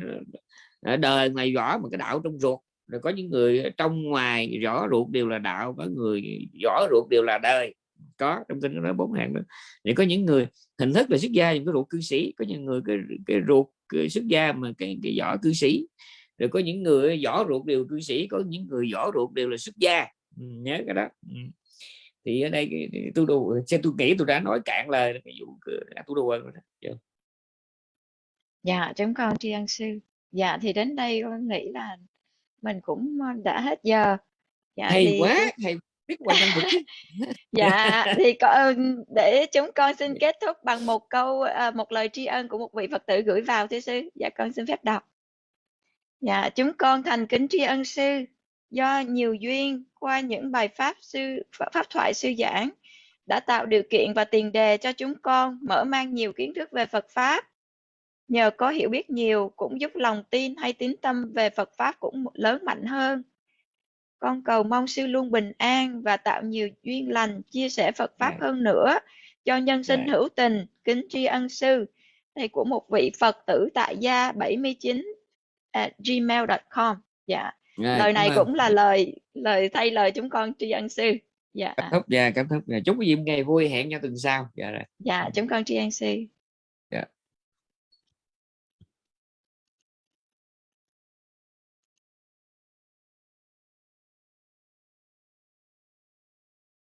à, đời ngoài võ mà cái đạo trong ruột, rồi có những người trong ngoài rõ ruột đều là đạo, có người rõ ruột đều là đời. Có, trong kinh nó bốn hạng đó. Thì có những người hình thức là xuất gia những cái ruột cư sĩ, có những người cái cái ruột, cái xuất gia mà cái cái võ cư sĩ, rồi có những người võ ruột đều cư sĩ, có những người võ ruột đều là xuất gia nhớ cái đó. Ừ. thì ở đây tôi đồ xem tôi nghĩ tôi đã nói cạn lời cái vụ tôi đồ rồi đó. dạ chúng con tri ân sư. Dạ thì đến đây con nghĩ là mình cũng đã hết giờ. Dạ, hay thì... quá hay biết quan tâm vực dạ thì có để chúng con xin kết thúc bằng một câu một lời tri ân của một vị phật tử gửi vào thưa sư. Dạ con xin phép đọc. Dạ chúng con thành kính tri ân sư do nhiều duyên qua những bài pháp sư pháp thoại sư giảng đã tạo điều kiện và tiền đề cho chúng con mở mang nhiều kiến thức về Phật pháp. Nhờ có hiểu biết nhiều cũng giúp lòng tin hay tín tâm về Phật pháp cũng lớn mạnh hơn. Con cầu mong sư luôn bình an và tạo nhiều duyên lành chia sẻ Phật pháp Dạ. hơn nữa cho nhân sinh Dạ. hữu tình kính tri ân sư. Này của một vị Phật tử tại gia 79 at gmail.com dạ Rồi, lời này cũng là lời lời thay lời chúng con tri ân sư. Dạ. Cảm thúc dạ cảm thúc dạ. chúc quý vị một ngày vui hẹn nhau tuần sau. Dạ rồi. Dạ chúng con tri ân sư